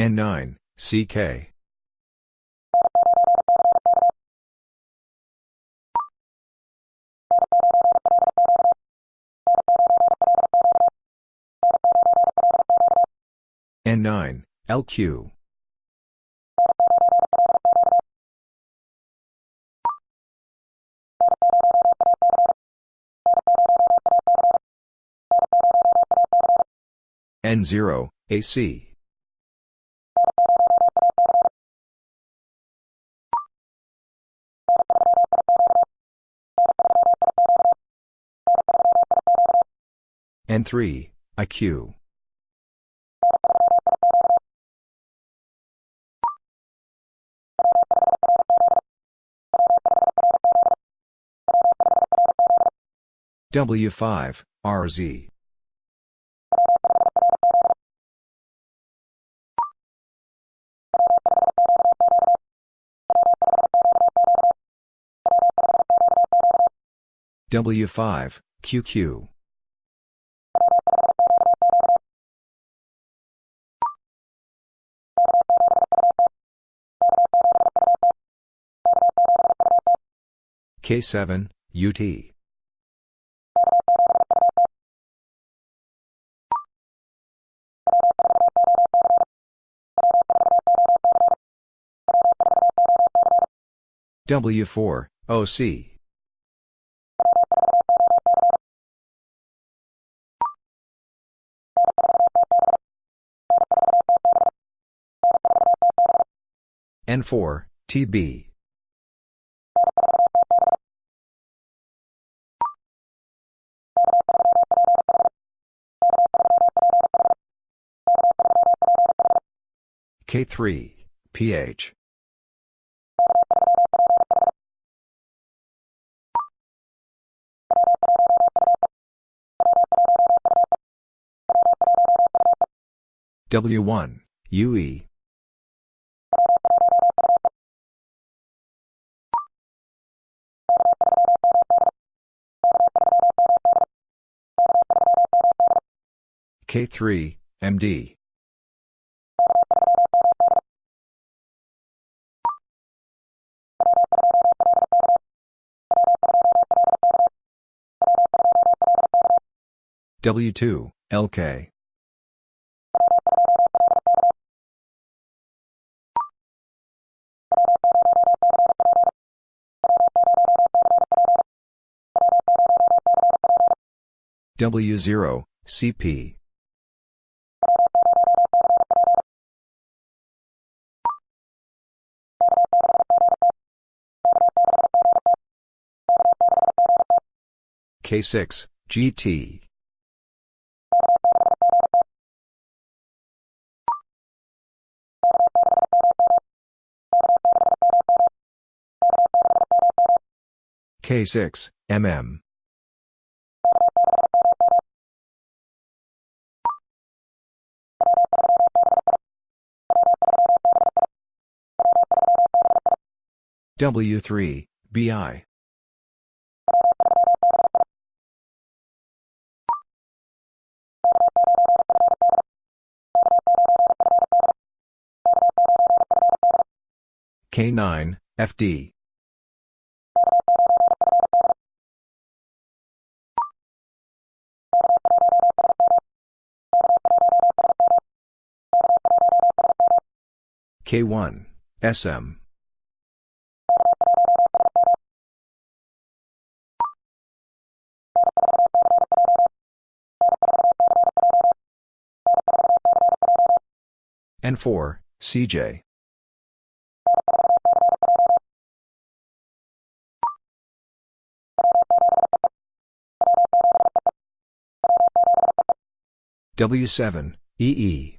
N9, CK. N9, LQ. N0, AC. N3, IQ. W5, RZ. W5, QQ. K7, UT. W4, OC. N4, TB. K3, PH. W1, UE. K3, MD. W2, LK. W0, CP. K6, GT. K6, MM. W3, BI. K9, FD. K1, SM. N4, CJ. W7, EE.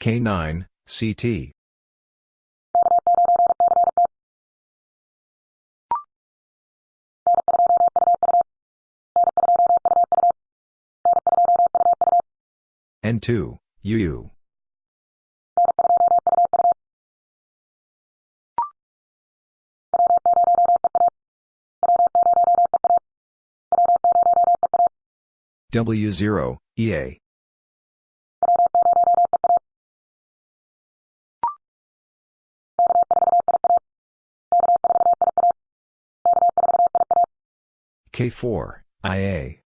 K9, CT. N2, UU. W0, EA. K4, IA.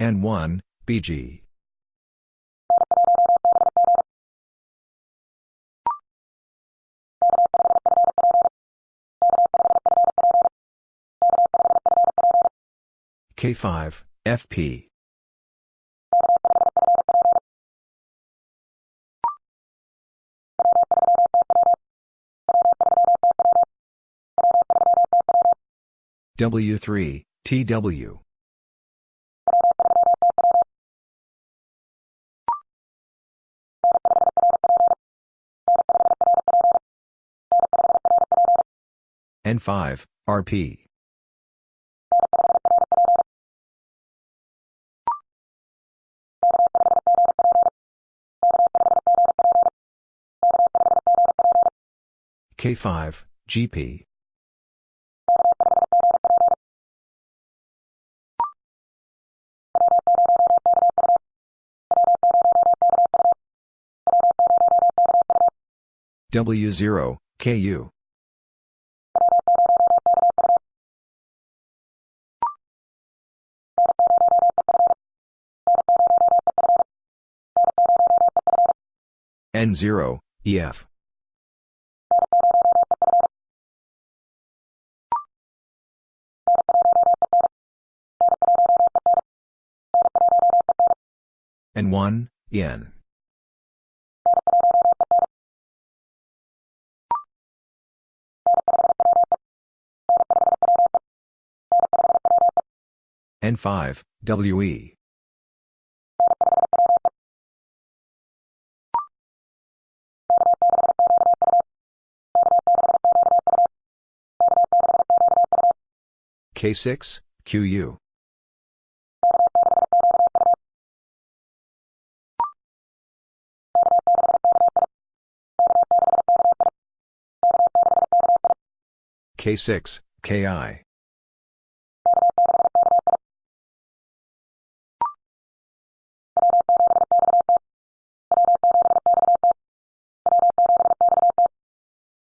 N1, BG. K5, FP. W3, TW. N5, RP. K5, GP. W0, KU. N0, EF. N1, N. N5, WE. K6, QU. K6, KI.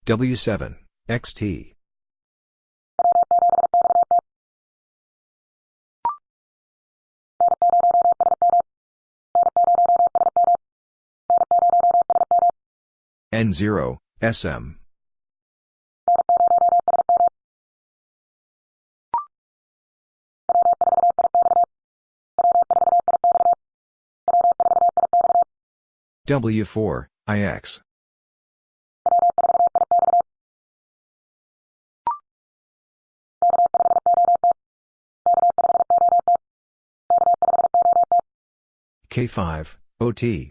W7, XT. N0, SM. W4, IX. K5, OT.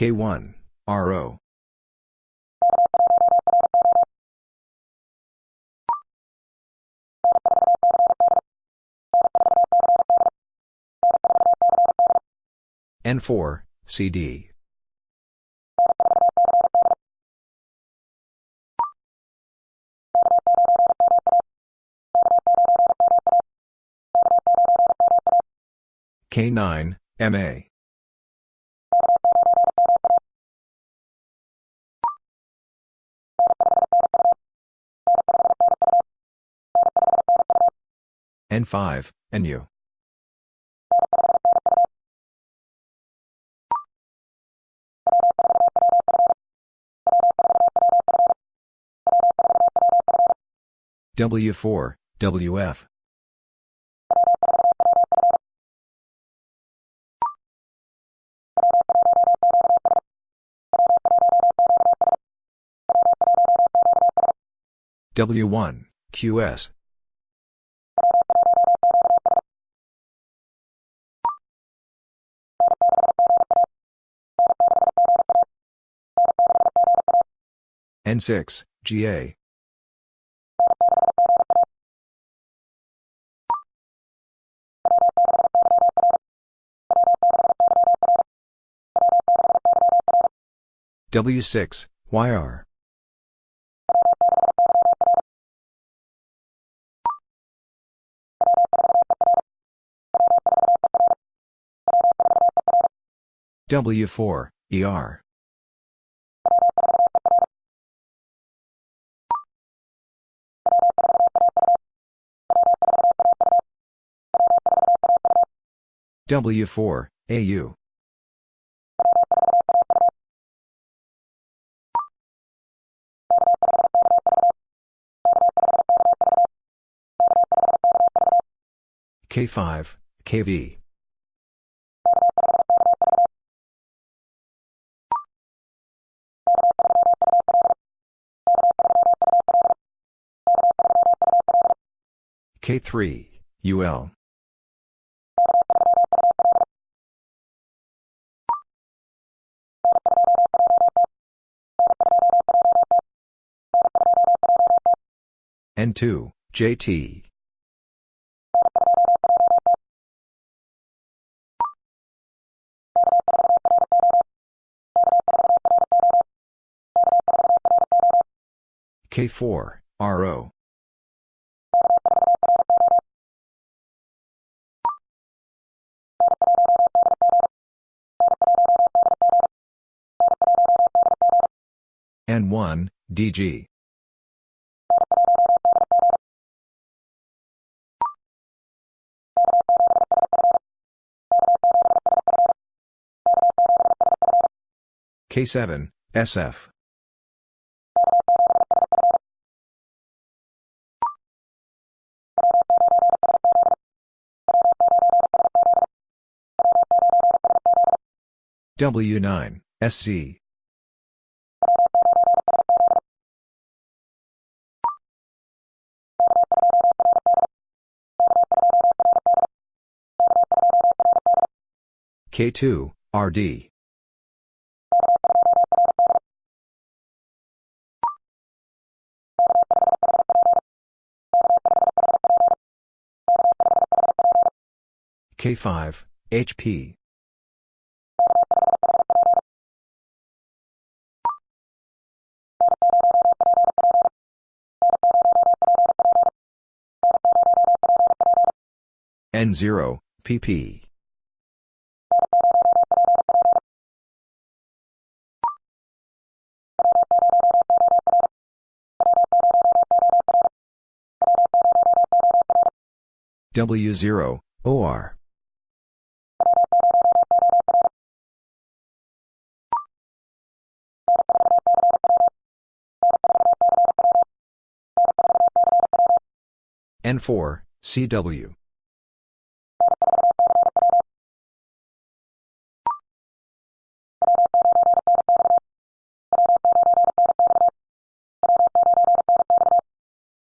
K1, RO. N4, CD. K9, MA. N5, NU. W4, WF. W1, QS. N6, GA. W6, YR. W4, ER. W4, AU. K5, KV. K3, UL. N2, JT. K4, RO. N1, DG. K7, SF. W9, SC. K2, RD. K5, HP. N0, PP. W0, OR. N4, CW.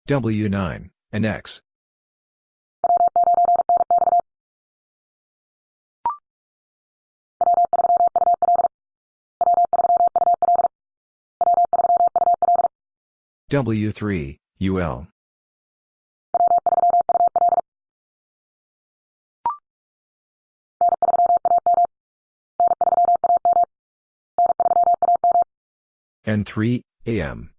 W9, and X. W3, UL. N3, AM.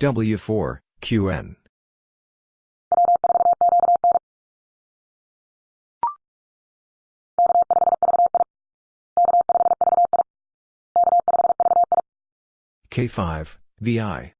W4, QN. K5, VI.